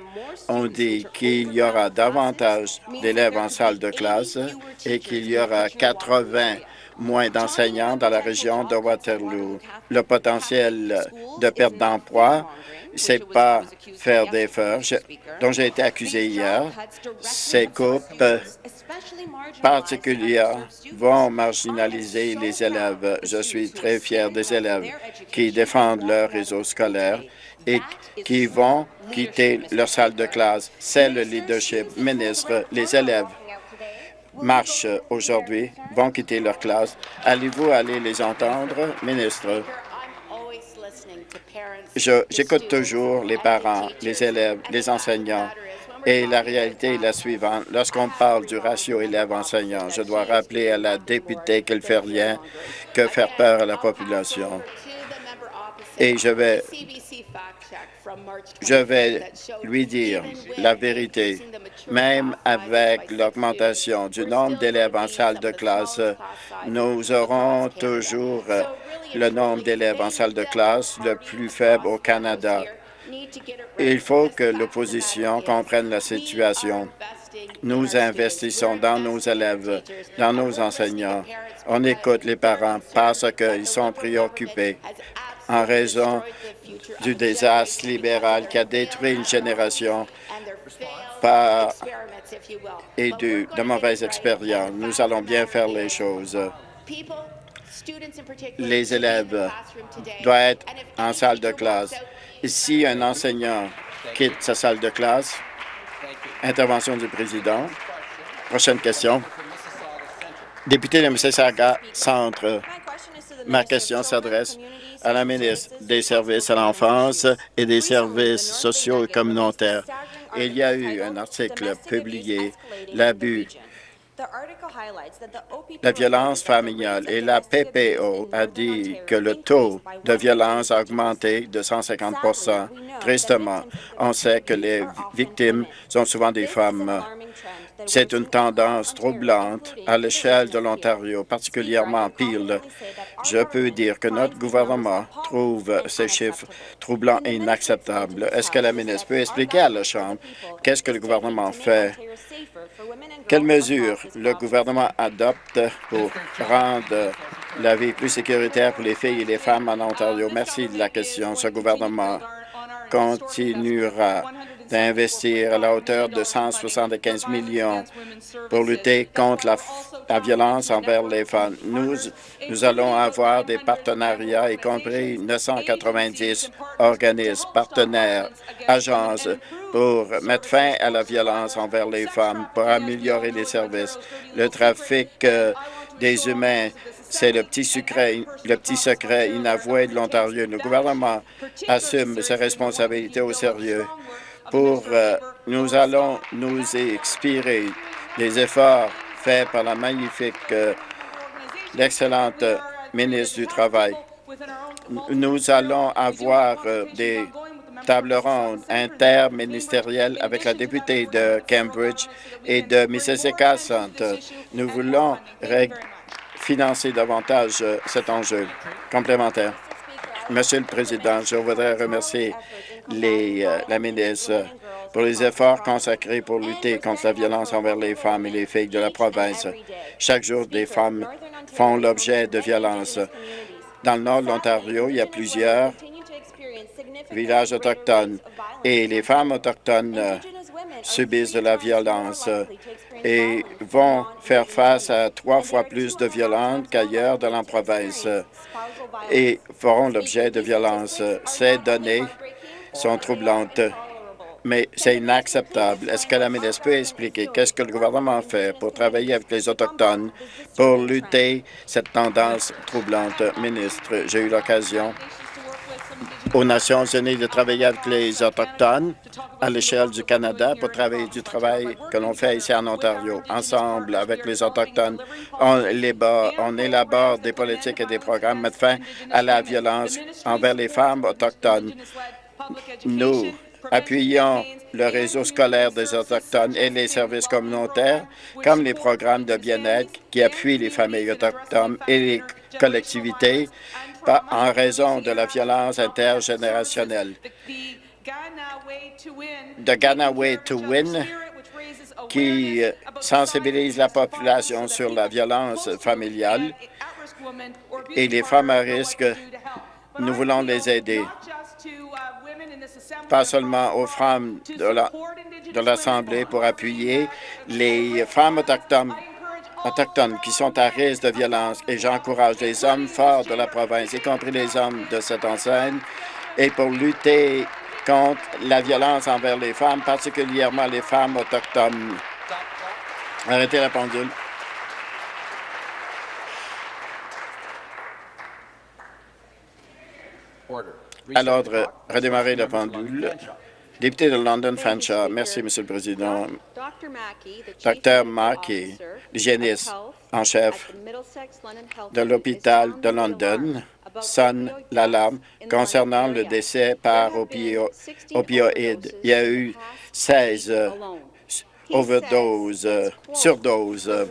On dit qu'il y aura davantage d'élèves en salle de classe et qu'il y aura 80 moins d'enseignants dans la région de Waterloo. Le potentiel de perte d'emploi, c'est pas faire des feux dont j'ai été accusé hier. Ces coupes particulières vont marginaliser les élèves. Je suis très fier des élèves qui défendent leur réseau scolaire et qui vont quitter leur salle de classe. C'est le leadership. Ministre, les élèves marchent aujourd'hui, vont quitter leur classe. Allez-vous aller les entendre, ministre? J'écoute toujours les parents, les élèves, les enseignants. Et la réalité est la suivante. Lorsqu'on parle du ratio élève-enseignant, je dois rappeler à la députée qu'elle fait rien que faire peur à la population. Et je vais je vais lui dire la vérité. Même avec l'augmentation du nombre d'élèves en salle de classe, nous aurons toujours le nombre d'élèves en salle de classe le plus faible au Canada. Il faut que l'opposition comprenne la situation. Nous investissons dans nos élèves, dans nos enseignants. On écoute les parents parce qu'ils sont préoccupés en raison du désastre libéral qui a détruit une génération par et de, de mauvaises expériences. Nous allons bien faire les choses. Les élèves doivent être en salle de classe. Si un enseignant quitte sa salle de classe, intervention du président. Prochaine question. Député de Mississauga Centre. Ma question s'adresse à la ministre des Services à l'enfance et des services sociaux et communautaires. Il y a eu un article publié, l'abus la violence familiale et la PPO a dit que le taux de violence a augmenté de 150% Tristement, on sait que les victimes sont souvent des femmes. C'est une tendance troublante à l'échelle de l'Ontario, particulièrement Peel. Je peux dire que notre gouvernement trouve ces chiffres troublants et inacceptables. Est-ce que la ministre peut expliquer à la Chambre qu'est-ce que le gouvernement fait? Quelles mesures le gouvernement adopte pour rendre la vie plus sécuritaire pour les filles et les femmes en Ontario? Merci de la question. Ce gouvernement continuera d'investir à la hauteur de 175 millions pour lutter contre la, violence envers les femmes. Nous, nous allons avoir des partenariats, y compris 990 organismes, partenaires, agences, pour mettre fin à la violence envers les femmes, pour améliorer les services. Le trafic euh, des humains c'est le petit secret, le petit secret inavoué de l'Ontario. Le gouvernement assume ses responsabilités au sérieux pour euh, nous allons nous expirer les efforts faits par la magnifique, euh, l'excellente ministre du Travail. Nous allons avoir euh, des tables rondes interministérielles avec la députée de Cambridge et de Mississauga Centre. Nous voulons financer davantage cet enjeu complémentaire. Monsieur le Président, je voudrais remercier les, euh, la ministre pour les efforts consacrés pour lutter contre la violence envers les femmes et les filles de la province. Chaque jour, des femmes font l'objet de violences. Dans le nord de l'Ontario, il y a plusieurs villages autochtones et les femmes autochtones euh, subissent de la violence et vont faire face à trois fois plus de violences qu'ailleurs dans la province et feront l'objet de violences. Ces données sont troublantes, mais c'est inacceptable. Est-ce que la ministre peut expliquer qu'est-ce que le gouvernement fait pour travailler avec les Autochtones pour lutter cette tendance troublante? Ministre, j'ai eu l'occasion aux Nations unies de travailler avec les Autochtones à l'échelle du Canada pour travailler du travail que l'on fait ici en Ontario. Ensemble, avec les Autochtones, on, on élabore des politiques et des programmes mettre fin à la violence envers les femmes autochtones. Nous appuyons le réseau scolaire des Autochtones et les services communautaires, comme les programmes de bien-être qui appuient les familles autochtones et les collectivités en raison de la violence intergénérationnelle. The Ghana Way to Win, qui sensibilise la population sur la violence familiale et les femmes à risque, nous voulons les aider pas seulement aux femmes de l'Assemblée pour appuyer les femmes autochtones autochtones qui sont à risque de violence et j'encourage les hommes forts de la province, y compris les hommes de cette enseigne, et pour lutter contre la violence envers les femmes, particulièrement les femmes autochtones. Arrêtez la pendule. À l'ordre, redémarrer la pendule. Député de London Fanshawe, merci, Monsieur le Président. Dr Mackey, l'hygiéniste en chef de l'hôpital de London, sonne l'alarme concernant le décès par opioïdes. Il y a eu 16 overdoses, surdoses,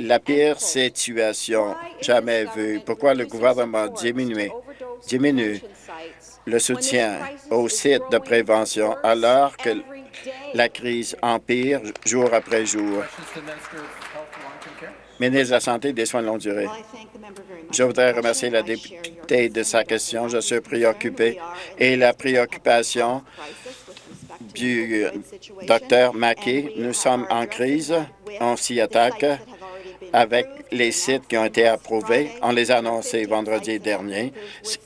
la pire situation jamais vue. Pourquoi le gouvernement diminue, diminue le soutien aux sites de prévention alors que La crise empire jour après jour? Ministre de la Santé et des Soins de longue durée. Je voudrais remercier la députée de sa question. Je suis préoccupé et la préoccupation du docteur Mackey. Nous sommes en crise. On s'y attaque avec les sites qui ont été approuvés. On les a annoncés vendredi dernier.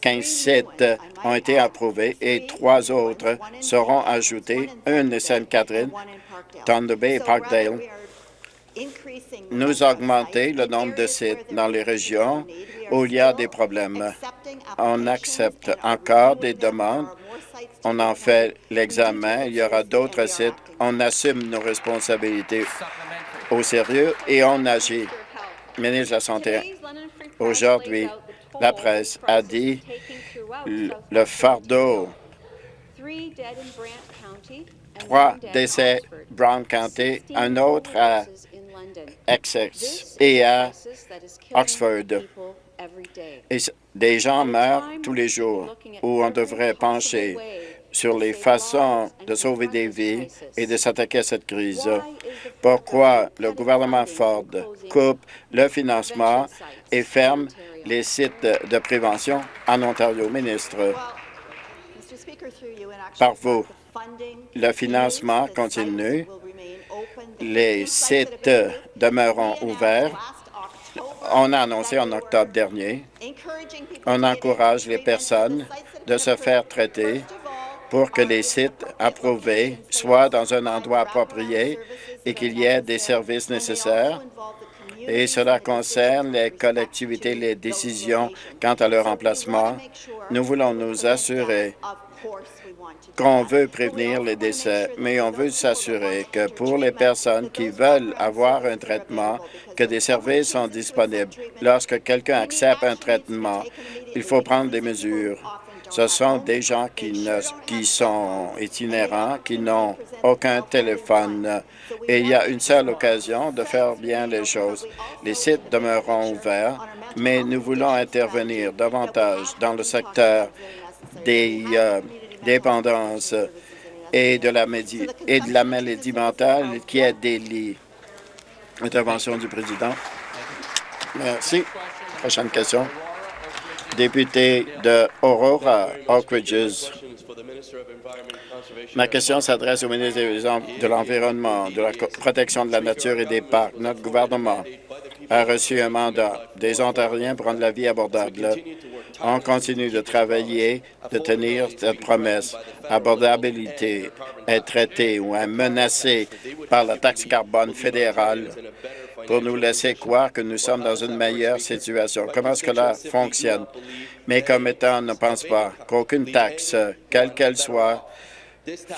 15 sites ont été approuvés et trois autres seront ajoutés, une de Sainte-Catherine, Thunder Bay et Parkdale. Nous augmenter le nombre de sites dans les régions où il y a des problèmes. On accepte encore des demandes. On en fait l'examen. Il y aura d'autres sites. On assume nos responsabilités au sérieux et on agit. Ministre de la Santé, aujourd'hui, la presse a dit le fardeau trois décès Brown County, un autre à Essex et à Oxford. Et des gens meurent tous les jours où on devrait pencher sur les façons de sauver des vies et de s'attaquer à cette crise. Pourquoi le gouvernement Ford coupe le financement et ferme les sites de prévention en Ontario? Ministre, par vous, le financement continue, les sites demeureront ouverts. On a annoncé en octobre dernier, on encourage les personnes de se faire traiter pour que les sites approuvés soient dans un endroit approprié et qu'il y ait des services nécessaires. Et cela concerne les collectivités, les décisions quant à leur emplacement. Nous voulons nous assurer qu'on veut prévenir les décès, mais on veut s'assurer que pour les personnes qui veulent avoir un traitement, que des services sont disponibles. Lorsque quelqu'un accepte un traitement, il faut prendre des mesures. Ce sont des gens qui, ne, qui sont itinérants, qui n'ont aucun téléphone. Et il y a une seule occasion de faire bien les choses. Les sites demeureront ouverts, mais nous voulons intervenir davantage dans le secteur des euh, dépendances et de, la maladie mentale qui est des lits. Intervention du président. Merci. Prochaine question. Député de Aurora, Oak Ridges. Ma question s'adresse au ministre de l'Environnement, de la protection de la nature et des parcs. Notre gouvernement a reçu un mandat des Ontariens pour rendre la vie abordable. On continue de travailler, de tenir cette promesse. Abordabilité est traitée ou est menacée par la taxe carbone fédérale pour nous laisser croire que nous sommes dans une meilleure situation. Comment cela fonctionne? Mes commettants ne pensent pas qu'aucune taxe, quelle qu'elle soit,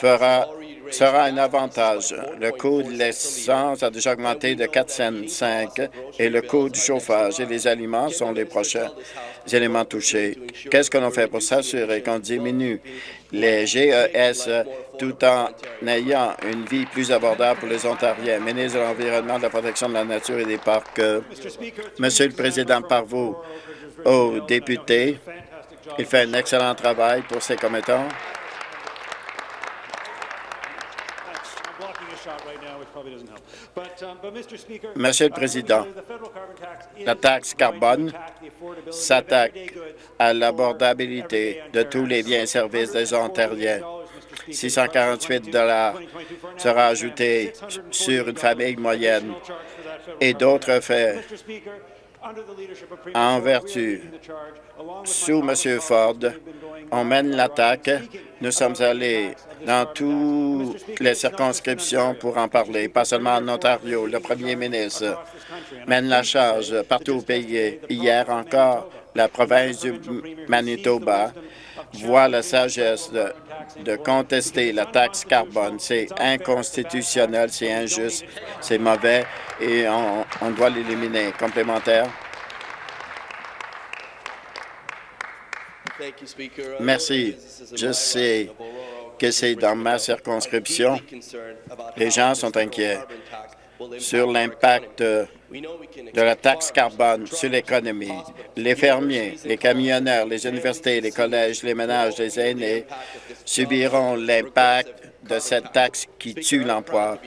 fera, sera un avantage. Le coût de l'essence a déjà augmenté de 4,5 et le coût du chauffage et les aliments sont les prochains éléments touchés. Qu'est-ce que l'on fait pour s'assurer qu'on diminue les GES tout en ayant une vie plus abordable pour les Ontariens? Ministre de l'Environnement, de la Protection de la Nature et des Parcs, Monsieur le Président, par vous, aux députés, il fait un excellent travail pour ses commettants. Monsieur le Président, la taxe carbone s'attaque à l'abordabilité de tous les biens et services des Ontariens. 648 sera ajouté sur une famille moyenne et d'autres faits en vertu, sous M. Ford, on mène l'attaque. Nous sommes allés dans toutes les circonscriptions pour en parler, pas seulement en Ontario. Le premier ministre mène la charge partout au pays. Hier encore, la province du Manitoba voit la sagesse de, contester la taxe carbone. C'est inconstitutionnel, c'est injuste, c'est mauvais et on, doit l'éliminer. Complémentaire. Merci. Je sais que c'est dans ma circonscription. Les gens sont inquiets sur l'impact de la taxe carbone sur l'économie. Les fermiers, les camionneurs, les universités, les collèges, les ménages, les aînés subiront l'impact de cette taxe qui tue l'emploi.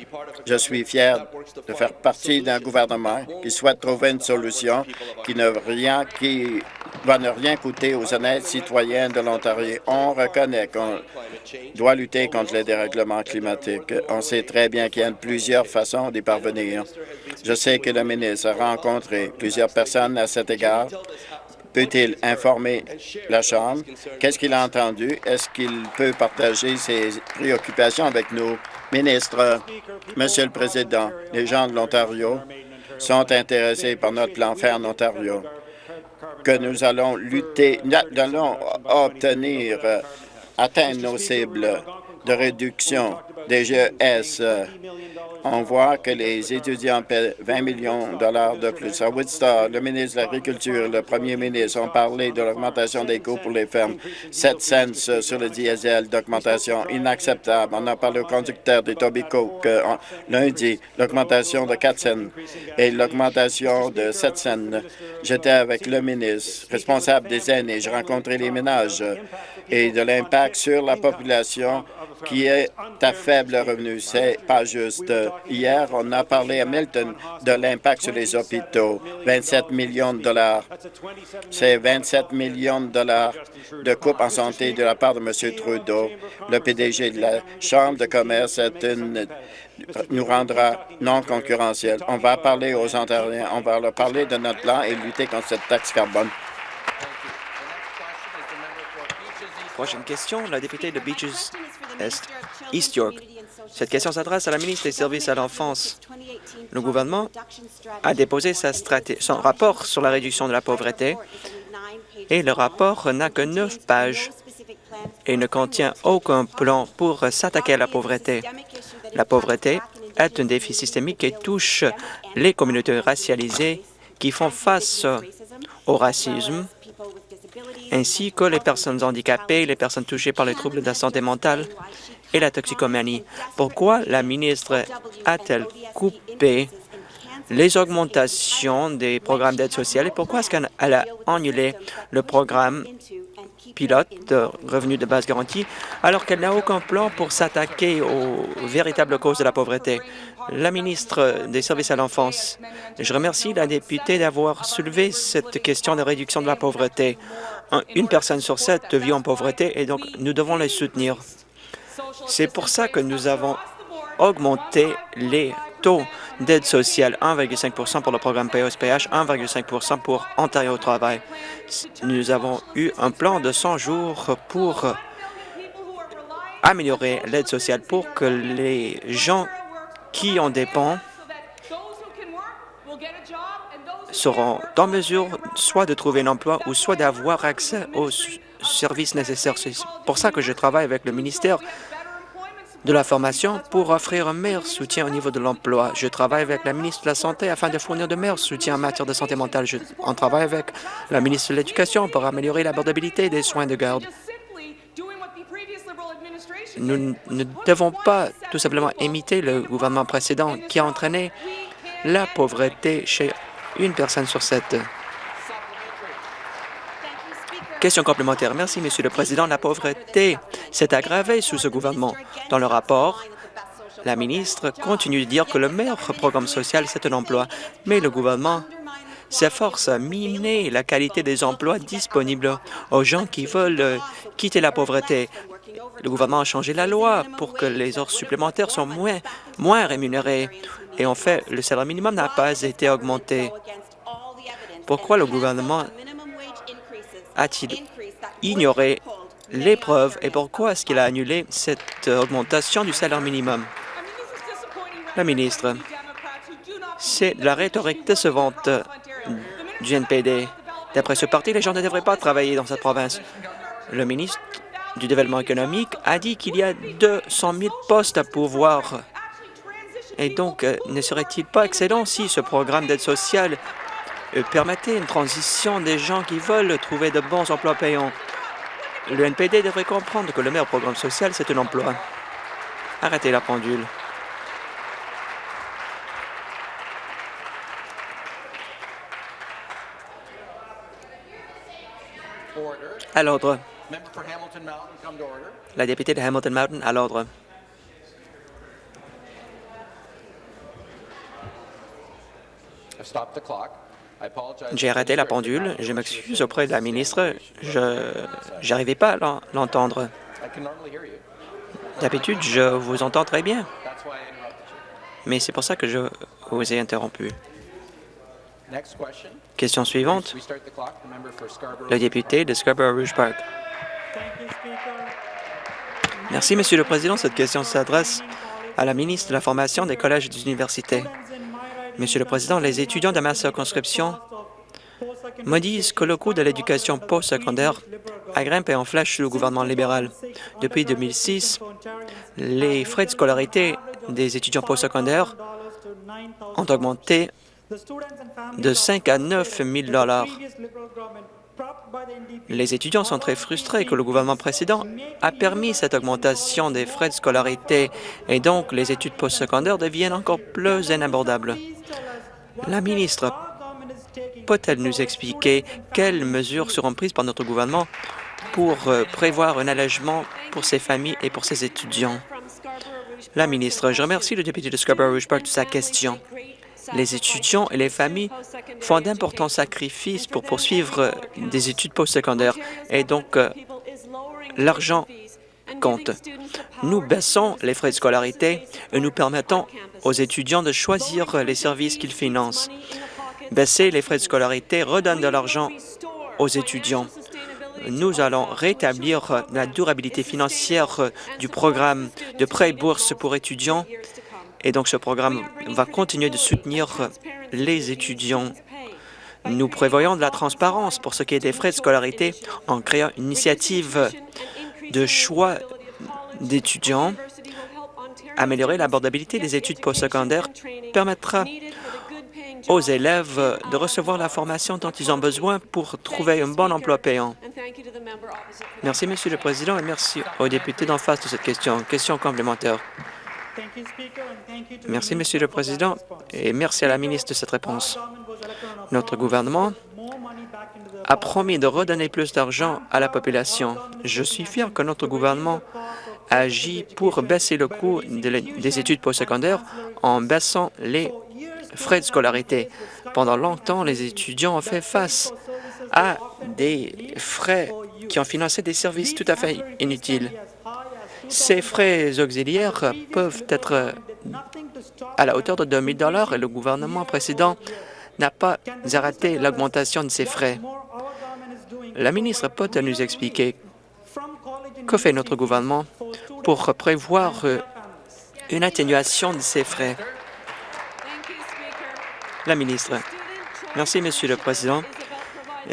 Je suis fier de faire partie d'un gouvernement qui souhaite trouver une solution qui ne rien, qui va ne rien coûter aux honnêtes citoyens de l'Ontario. On reconnaît qu'on doit lutter contre les dérèglements climatiques. On sait très bien qu'il y a plusieurs façons d'y parvenir. Je sais que le ministre a rencontré plusieurs personnes à cet égard. Peut-il informer la Chambre? Qu'est-ce qu'il a entendu? Est-ce qu'il peut partager ses préoccupations avec nous? Ministre, Monsieur le Président, les gens de l'Ontario sont intéressés par notre plan Faire en Ontario que nous allons lutter, nous allons obtenir, euh, atteindre nos cibles de réduction des GES on voit que les étudiants paient 20 millions de dollars de plus. À Woodstock, le ministre de l'Agriculture le premier ministre ont parlé de l'augmentation des coûts pour les fermes. 7 cents sur le diesel d'augmentation inacceptable. On a parlé au conducteur des Tobico que lundi, l'augmentation de 4 cents et l'augmentation de 7 cents. J'étais avec le ministre responsable des aînés. J'ai rencontré les ménages et de l'impact sur la population qui est à faible revenu. C'est pas juste. Hier, on a parlé à Milton de l'impact sur les hôpitaux. 27 millions de dollars. C'est 27 millions de dollars de coupe en santé de la part de M. Trudeau. Le PDG de la Chambre de commerce nous rendra non concurrentiels. On va parler aux Ontariens, on va leur parler de notre plan et lutter contre cette taxe carbone. Prochaine question, la députée de Beaches East York. Cette question s'adresse à la ministre des Services à l'enfance. Le gouvernement a déposé son rapport sur la réduction de la pauvreté et le rapport n'a que neuf pages et ne contient aucun plan pour s'attaquer à la pauvreté. La pauvreté est un défi systémique qui touche les communautés racialisées qui font face au racisme, ainsi que les personnes handicapées, les personnes touchées par les troubles de la santé mentale et la toxicomanie. Pourquoi la ministre a-t-elle coupé les augmentations des programmes d'aide sociale et pourquoi est-ce qu'elle a annulé le programme pilote de revenus de base garantie alors qu'elle n'a aucun plan pour s'attaquer aux véritables causes de la pauvreté. La ministre des Services à l'enfance, je remercie la députée d'avoir soulevé cette question de réduction de la pauvreté. Une personne sur sept vit en pauvreté et donc nous devons les soutenir. C'est pour ça que nous avons augmenté les taux d'aide sociale 1,5 pour le programme POSPH, 1,5 pour Ontario travail. Nous avons eu un plan de 100 jours pour améliorer l'aide sociale pour que les gens qui en dépendent seront en mesure soit de trouver un emploi ou soit d'avoir accès aux services nécessaires. C'est pour ça que je travaille avec le ministère de la formation pour offrir un meilleur soutien au niveau de l'emploi. Je travaille avec la ministre de la Santé afin de fournir de meilleurs soutiens en matière de santé mentale. Je, on travaille avec la ministre de l'Éducation pour améliorer l'abordabilité des soins de garde. Nous ne devons pas tout simplement imiter le gouvernement précédent qui a entraîné la pauvreté chez une personne sur sept. Question complémentaire. Merci, Monsieur le Président. La pauvreté s'est aggravée sous ce gouvernement. Dans le rapport, la ministre continue de dire que le meilleur programme social, c'est un emploi, mais le gouvernement s'efforce à miner la qualité des emplois disponibles aux gens qui veulent quitter la pauvreté. Le gouvernement a changé la loi pour que les heures supplémentaires soient moins, moins rémunérées. Et en fait, le salaire minimum n'a pas été augmenté. Pourquoi le gouvernement a-t-il ignoré les preuves et pourquoi est-ce qu'il a annulé cette augmentation du salaire minimum? La ministre, c'est la rhétorique décevante du NPD. D'après ce parti, les gens ne devraient pas travailler dans cette province. Le ministre du Développement économique a dit qu'il y a 200 000 postes à pouvoir. Et donc, euh, ne serait-il pas excellent si ce programme d'aide sociale euh, permettez une transition des gens qui veulent trouver de bons emplois payants. Le NPD devrait comprendre que le meilleur programme social, c'est un emploi. Arrêtez la pendule. À l'ordre. La députée de Hamilton Mountain, à l'ordre. J'ai arrêté la pendule. Je m'excuse auprès de la ministre. Je n'arrivais pas à l'entendre. D'habitude, je vous entends très bien. Mais c'est pour ça que je vous ai interrompu. Question suivante. Le député de Scarborough-Rouge Park. Merci, Monsieur le Président. Cette question s'adresse à la ministre de la Formation des collèges et des universités. Monsieur le Président, les étudiants de ma circonscription me disent que le coût de l'éducation postsecondaire a grimpé en flèche sous le gouvernement libéral. Depuis 2006, les frais de scolarité des étudiants postsecondaires ont augmenté de 5 à 9 000 Les étudiants sont très frustrés que le gouvernement précédent a permis cette augmentation des frais de scolarité et donc les études postsecondaires deviennent encore plus inabordables. La ministre peut-elle nous expliquer quelles mesures seront prises par notre gouvernement pour euh, prévoir un allègement pour ces familles et pour ces étudiants? La ministre, je remercie le député de Scarborough Park de sa question. Les étudiants et les familles font d'importants sacrifices pour poursuivre des études postsecondaires et donc euh, l'argent compte. Nous baissons les frais de scolarité et nous permettons aux étudiants de choisir les services qu'ils financent. Baisser les frais de scolarité redonne de l'argent aux étudiants. Nous allons rétablir la durabilité financière du programme de prêts et bourses pour étudiants et donc ce programme va continuer de soutenir les étudiants. Nous prévoyons de la transparence pour ce qui est des frais de scolarité en créant une initiative de choix d'étudiants. Améliorer l'abordabilité des études postsecondaires permettra aux élèves de recevoir la formation dont ils ont besoin pour trouver un bon emploi payant. Merci, Monsieur le Président, et merci aux députés d'en face de cette question. Question complémentaire. Merci, Monsieur le Président, et merci à la ministre de cette réponse. Notre gouvernement a promis de redonner plus d'argent à la population. Je suis fier que notre gouvernement agit pour baisser le coût des études postsecondaires en baissant les frais de scolarité. Pendant longtemps, les étudiants ont fait face à des frais qui ont financé des services tout à fait inutiles. Ces frais auxiliaires peuvent être à la hauteur de 2 000 et le gouvernement précédent n'a pas arrêté l'augmentation de ces frais. La ministre peut nous expliquer que fait notre gouvernement pour prévoir une atténuation de ces frais. La ministre. Merci, Monsieur le Président.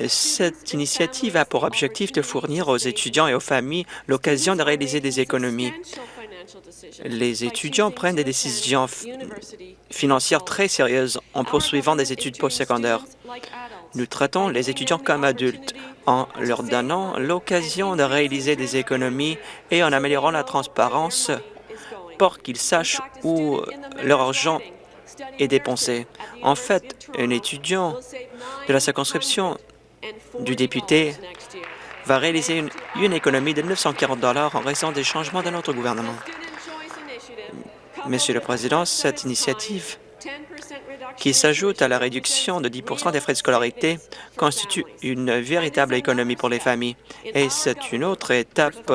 Cette initiative a pour objectif de fournir aux étudiants et aux familles l'occasion de réaliser des économies. Les étudiants prennent des décisions financières très sérieuses en poursuivant des études postsecondaires. Nous traitons les étudiants comme adultes en leur donnant l'occasion de réaliser des économies et en améliorant la transparence pour qu'ils sachent où leur argent est dépensé. En fait, un étudiant de la circonscription du député va réaliser une, économie de 940 dollars en raison des changements de notre gouvernement. Monsieur le Président, cette initiative qui s'ajoute à la réduction de 10% des frais de scolarité constitue une véritable économie pour les familles et c'est une autre étape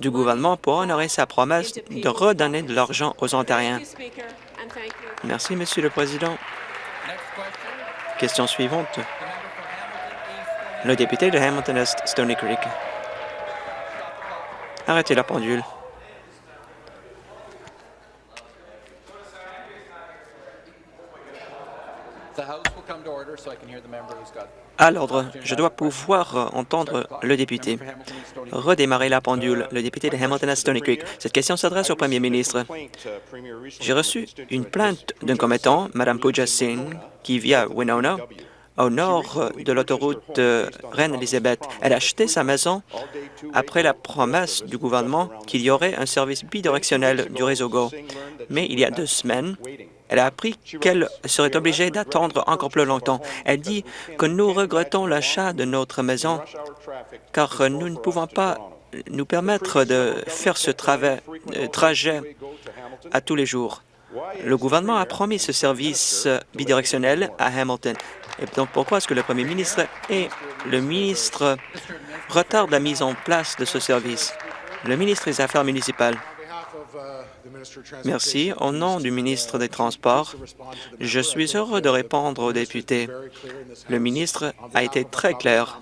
du gouvernement pour honorer sa promesse de redonner de l'argent aux Ontariens. Merci, Monsieur le Président. Question suivante. Le député de Hamilton-Est, Stony Creek. Arrêtez la pendule. À l'ordre, je dois pouvoir euh, entendre le député. Redémarrer la pendule, le député de Hamilton à Stony Creek. Cette question s'adresse au premier ministre. J'ai reçu une plainte d'un commettant, Mme Pooja Singh, qui vit à Winona, au nord de l'autoroute Reine-Élisabeth. Elle a acheté sa maison après la promesse du gouvernement qu'il y aurait un service bidirectionnel du réseau GO. Mais il y a deux semaines, elle a appris qu'elle serait obligée d'attendre encore plus longtemps. Elle dit que nous regrettons l'achat de notre maison car nous ne pouvons pas nous permettre de faire ce euh, trajet à tous les jours. Le gouvernement a promis ce service bidirectionnel à Hamilton. Et donc, pourquoi est-ce que le premier ministre et le ministre retardent la mise en place de ce service? Le ministre des Affaires municipales. Merci. Au nom du ministre des Transports, je suis heureux de répondre aux députés. Le ministre a été très clair.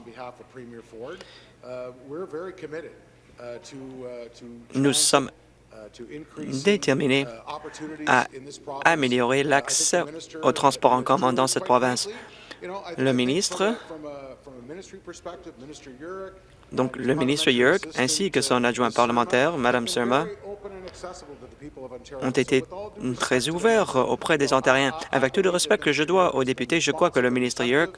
Nous sommes déterminés à améliorer l'accès au transport en commun dans cette province. Le ministre, donc le ministre Yerk ainsi que son adjoint parlementaire, Mme Surma, ont été très ouverts auprès des Ontariens. Avec tout le respect que je dois aux députés, je crois que le ministre Yerk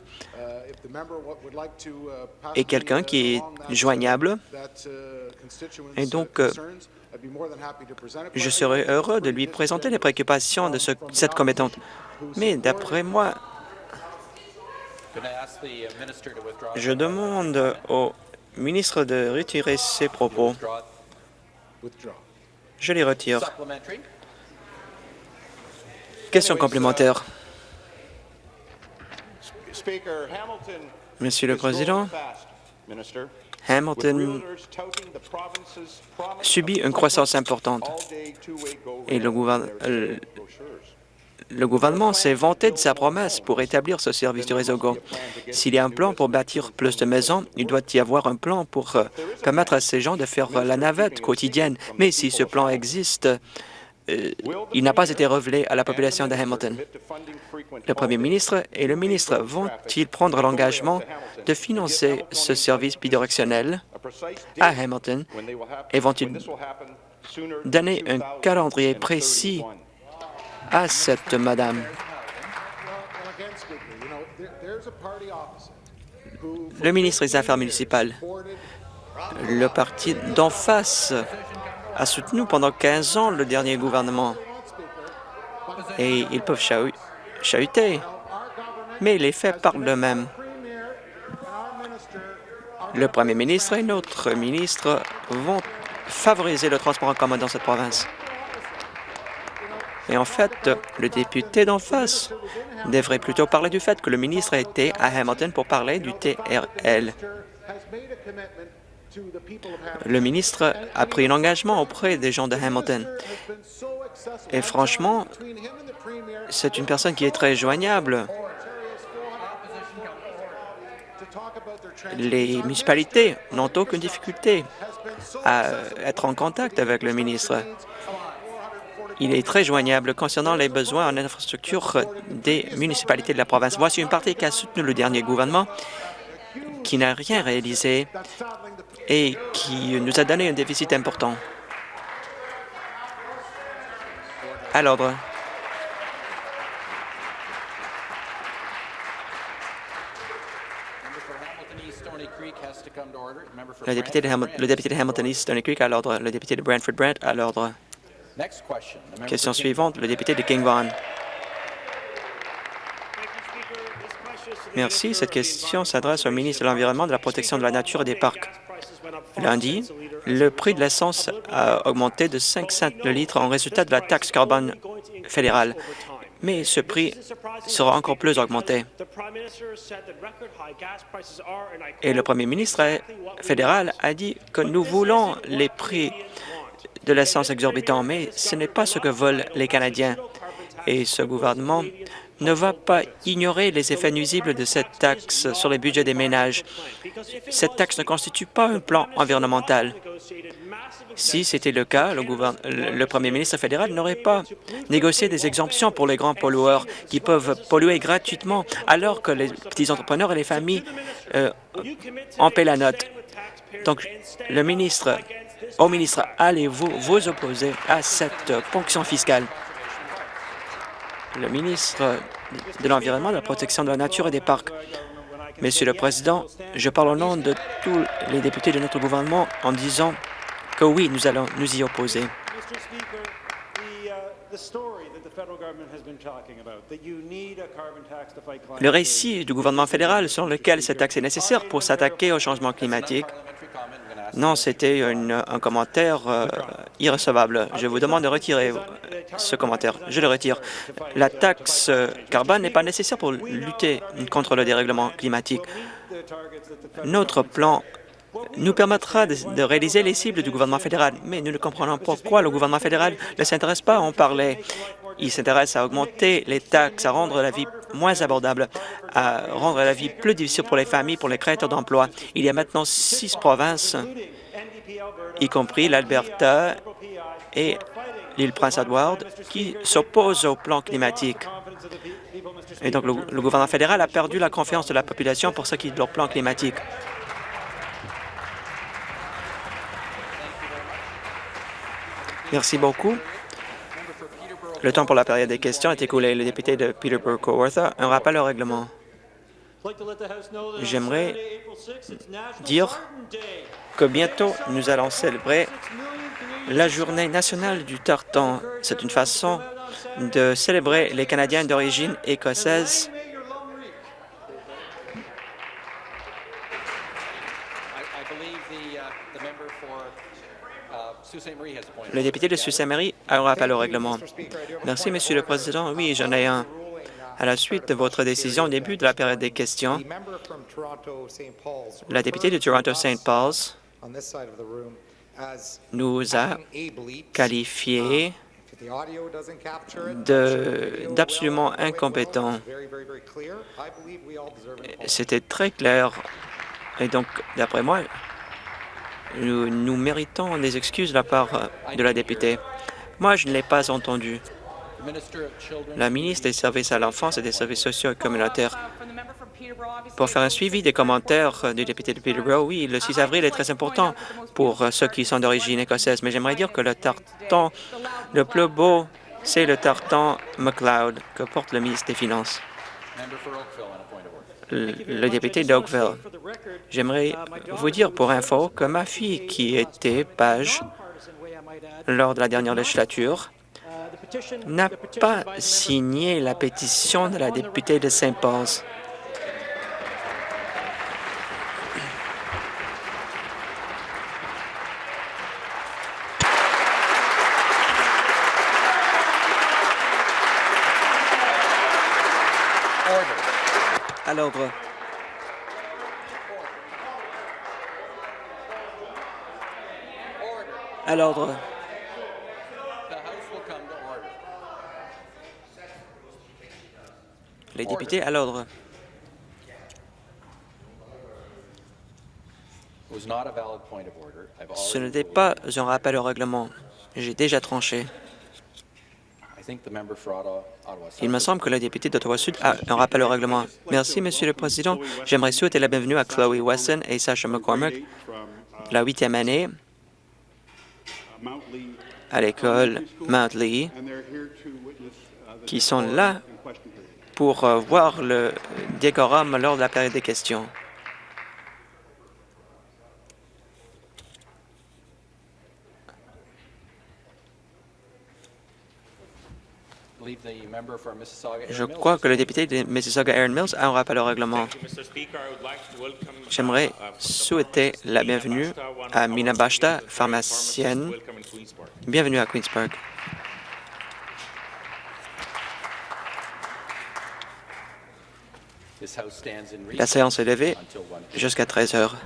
est quelqu'un qui est joignable et donc euh, je serai heureux de lui présenter les préoccupations de cette commettante. Mais d'après moi, je demande au ministre de retirer ses propos. Je les retire. Question complémentaire. Monsieur le Président, Hamilton subit une croissance importante et le, euh, le gouvernement s'est vanté de sa promesse pour établir ce service du réseau GO. S'il y a un plan pour bâtir plus de maisons, il doit y avoir un plan pour euh, permettre à ces gens de faire la navette quotidienne. Mais si ce plan existe, il n'a pas été révélé à la population de Hamilton. Le premier ministre et le ministre vont-ils prendre l'engagement de financer ce service bidirectionnel à Hamilton et vont-ils donner un calendrier précis à cette madame? Le ministre des Affaires municipales, le parti d'en face a soutenu pendant 15 ans le dernier gouvernement. Et ils peuvent chahuter, mais les faits parlent d'eux-mêmes. Le premier ministre et notre ministre vont favoriser le transport en commun dans cette province. Et en fait, le député d'en face devrait plutôt parler du fait que le ministre a été à Hamilton pour parler du TRL. Le ministre a pris un engagement auprès des gens de Hamilton. Et franchement, c'est une personne qui est très joignable. Les municipalités n'ont aucune difficulté à être en contact avec le ministre. Il est très joignable concernant les besoins en infrastructure des municipalités de la province. Voici une partie qui a soutenu le dernier gouvernement, qui n'a rien réalisé et qui nous a donné un déficit important. À l'ordre. Le député de, le député de Hamilton East Stony Creek à l'ordre. Le député de Brantford Brant à l'ordre. Question suivante, le député de King Vaughan. Merci. Cette question s'adresse au ministre de l'Environnement, de la Protection de la Nature et des Parcs. Lundi, le prix de l'essence a augmenté de 5 cents le litre en résultat de la taxe carbone fédérale. Mais ce prix sera encore plus augmenté. Et le premier ministre fédéral a dit que nous voulons les prix de l'essence exorbitant, mais ce n'est pas ce que veulent les Canadiens. Et ce gouvernement ne va pas ignorer les effets nuisibles de cette taxe sur les budgets des ménages. Cette taxe ne constitue pas un plan environnemental. Si c'était le cas, le, premier ministre fédéral n'aurait pas négocié des exemptions pour les grands pollueurs qui peuvent polluer gratuitement alors que les petits entrepreneurs et les familles euh, en paient la note. Donc, le ministre au ministre, allez-vous vous opposer à cette ponction fiscale? Le ministre de l'Environnement, de la Protection de la Nature et des Parcs. Monsieur le Président, je parle au nom de tous les députés de notre gouvernement en disant que oui, nous allons nous y opposer. Le récit du gouvernement fédéral selon lequel cette taxe est nécessaire pour s'attaquer au changement climatique Non, c'était un commentaire euh, irrecevable. Je vous demande de retirer ce commentaire. Je le retire. La taxe euh, carbone n'est pas nécessaire pour lutter contre le dérèglement climatique. Notre plan nous permettra de, réaliser les cibles du gouvernement fédéral, mais nous ne comprenons pourquoi le gouvernement fédéral ne s'intéresse pas à en parler. Il s'intéresse à augmenter les taxes, à rendre la vie moins abordable, à rendre la vie plus difficile pour les familles, pour les créateurs d'emplois. Il y a maintenant six provinces, y compris l'Alberta et l'île Prince-Edward, qui s'opposent au plan climatique. Et donc, le, le, gouvernement fédéral a perdu la confiance de la population pour ce qui est de leur plan climatique. Merci beaucoup. Le temps pour la période des questions est écoulé. Le député de Peterborough-Cowortha, un rappel au règlement. J'aimerais dire que bientôt, nous allons célébrer la Journée nationale du tartan. C'est une façon de célébrer les Canadiens d'origine écossaise Le député de Sault-Saint-Marie rappel au règlement. Merci, Monsieur le Président. Oui, j'en ai un. À la suite de votre décision au début de la période des questions, la députée de Toronto-St. Paul's nous a qualifiés d'absolument incompétents. C'était très clair. Et donc, d'après moi, nous, méritons des excuses de la part de la députée. Moi, je ne l'ai pas entendu. La ministre des Services à l'enfance et des services sociaux et communautaires. Pour faire un suivi des commentaires du député de Peterborough, oui, le 6 avril est très important pour ceux qui sont d'origine écossaise, mais j'aimerais dire que le tartan le plus beau, c'est le tartan McLeod que porte le ministre des Finances le député d'Oakville. J'aimerais vous dire pour info que ma fille, qui était page lors de la dernière législature, n'a pas signé la pétition de la députée de Saint-Paul's. À l'ordre. À l'ordre. Les députés à l'ordre. Ce n'était pas un rappel au règlement. J'ai déjà tranché. Il me semble que le député d'Ottawa-Sud a un rappel au règlement. Merci, Monsieur le Président. J'aimerais souhaiter la bienvenue à Chloe Wesson et Sasha McCormick, la huitième année à l'école Mount Lee, qui sont là pour euh, voir le décorum lors de la période des questions. Je crois que le député de Mississauga, Aaron Mills, a un rappel au règlement. J'aimerais souhaiter la bienvenue à Mina Bashta, pharmacienne. Bienvenue à Queensburg. La séance est levée jusqu'à 13 heures.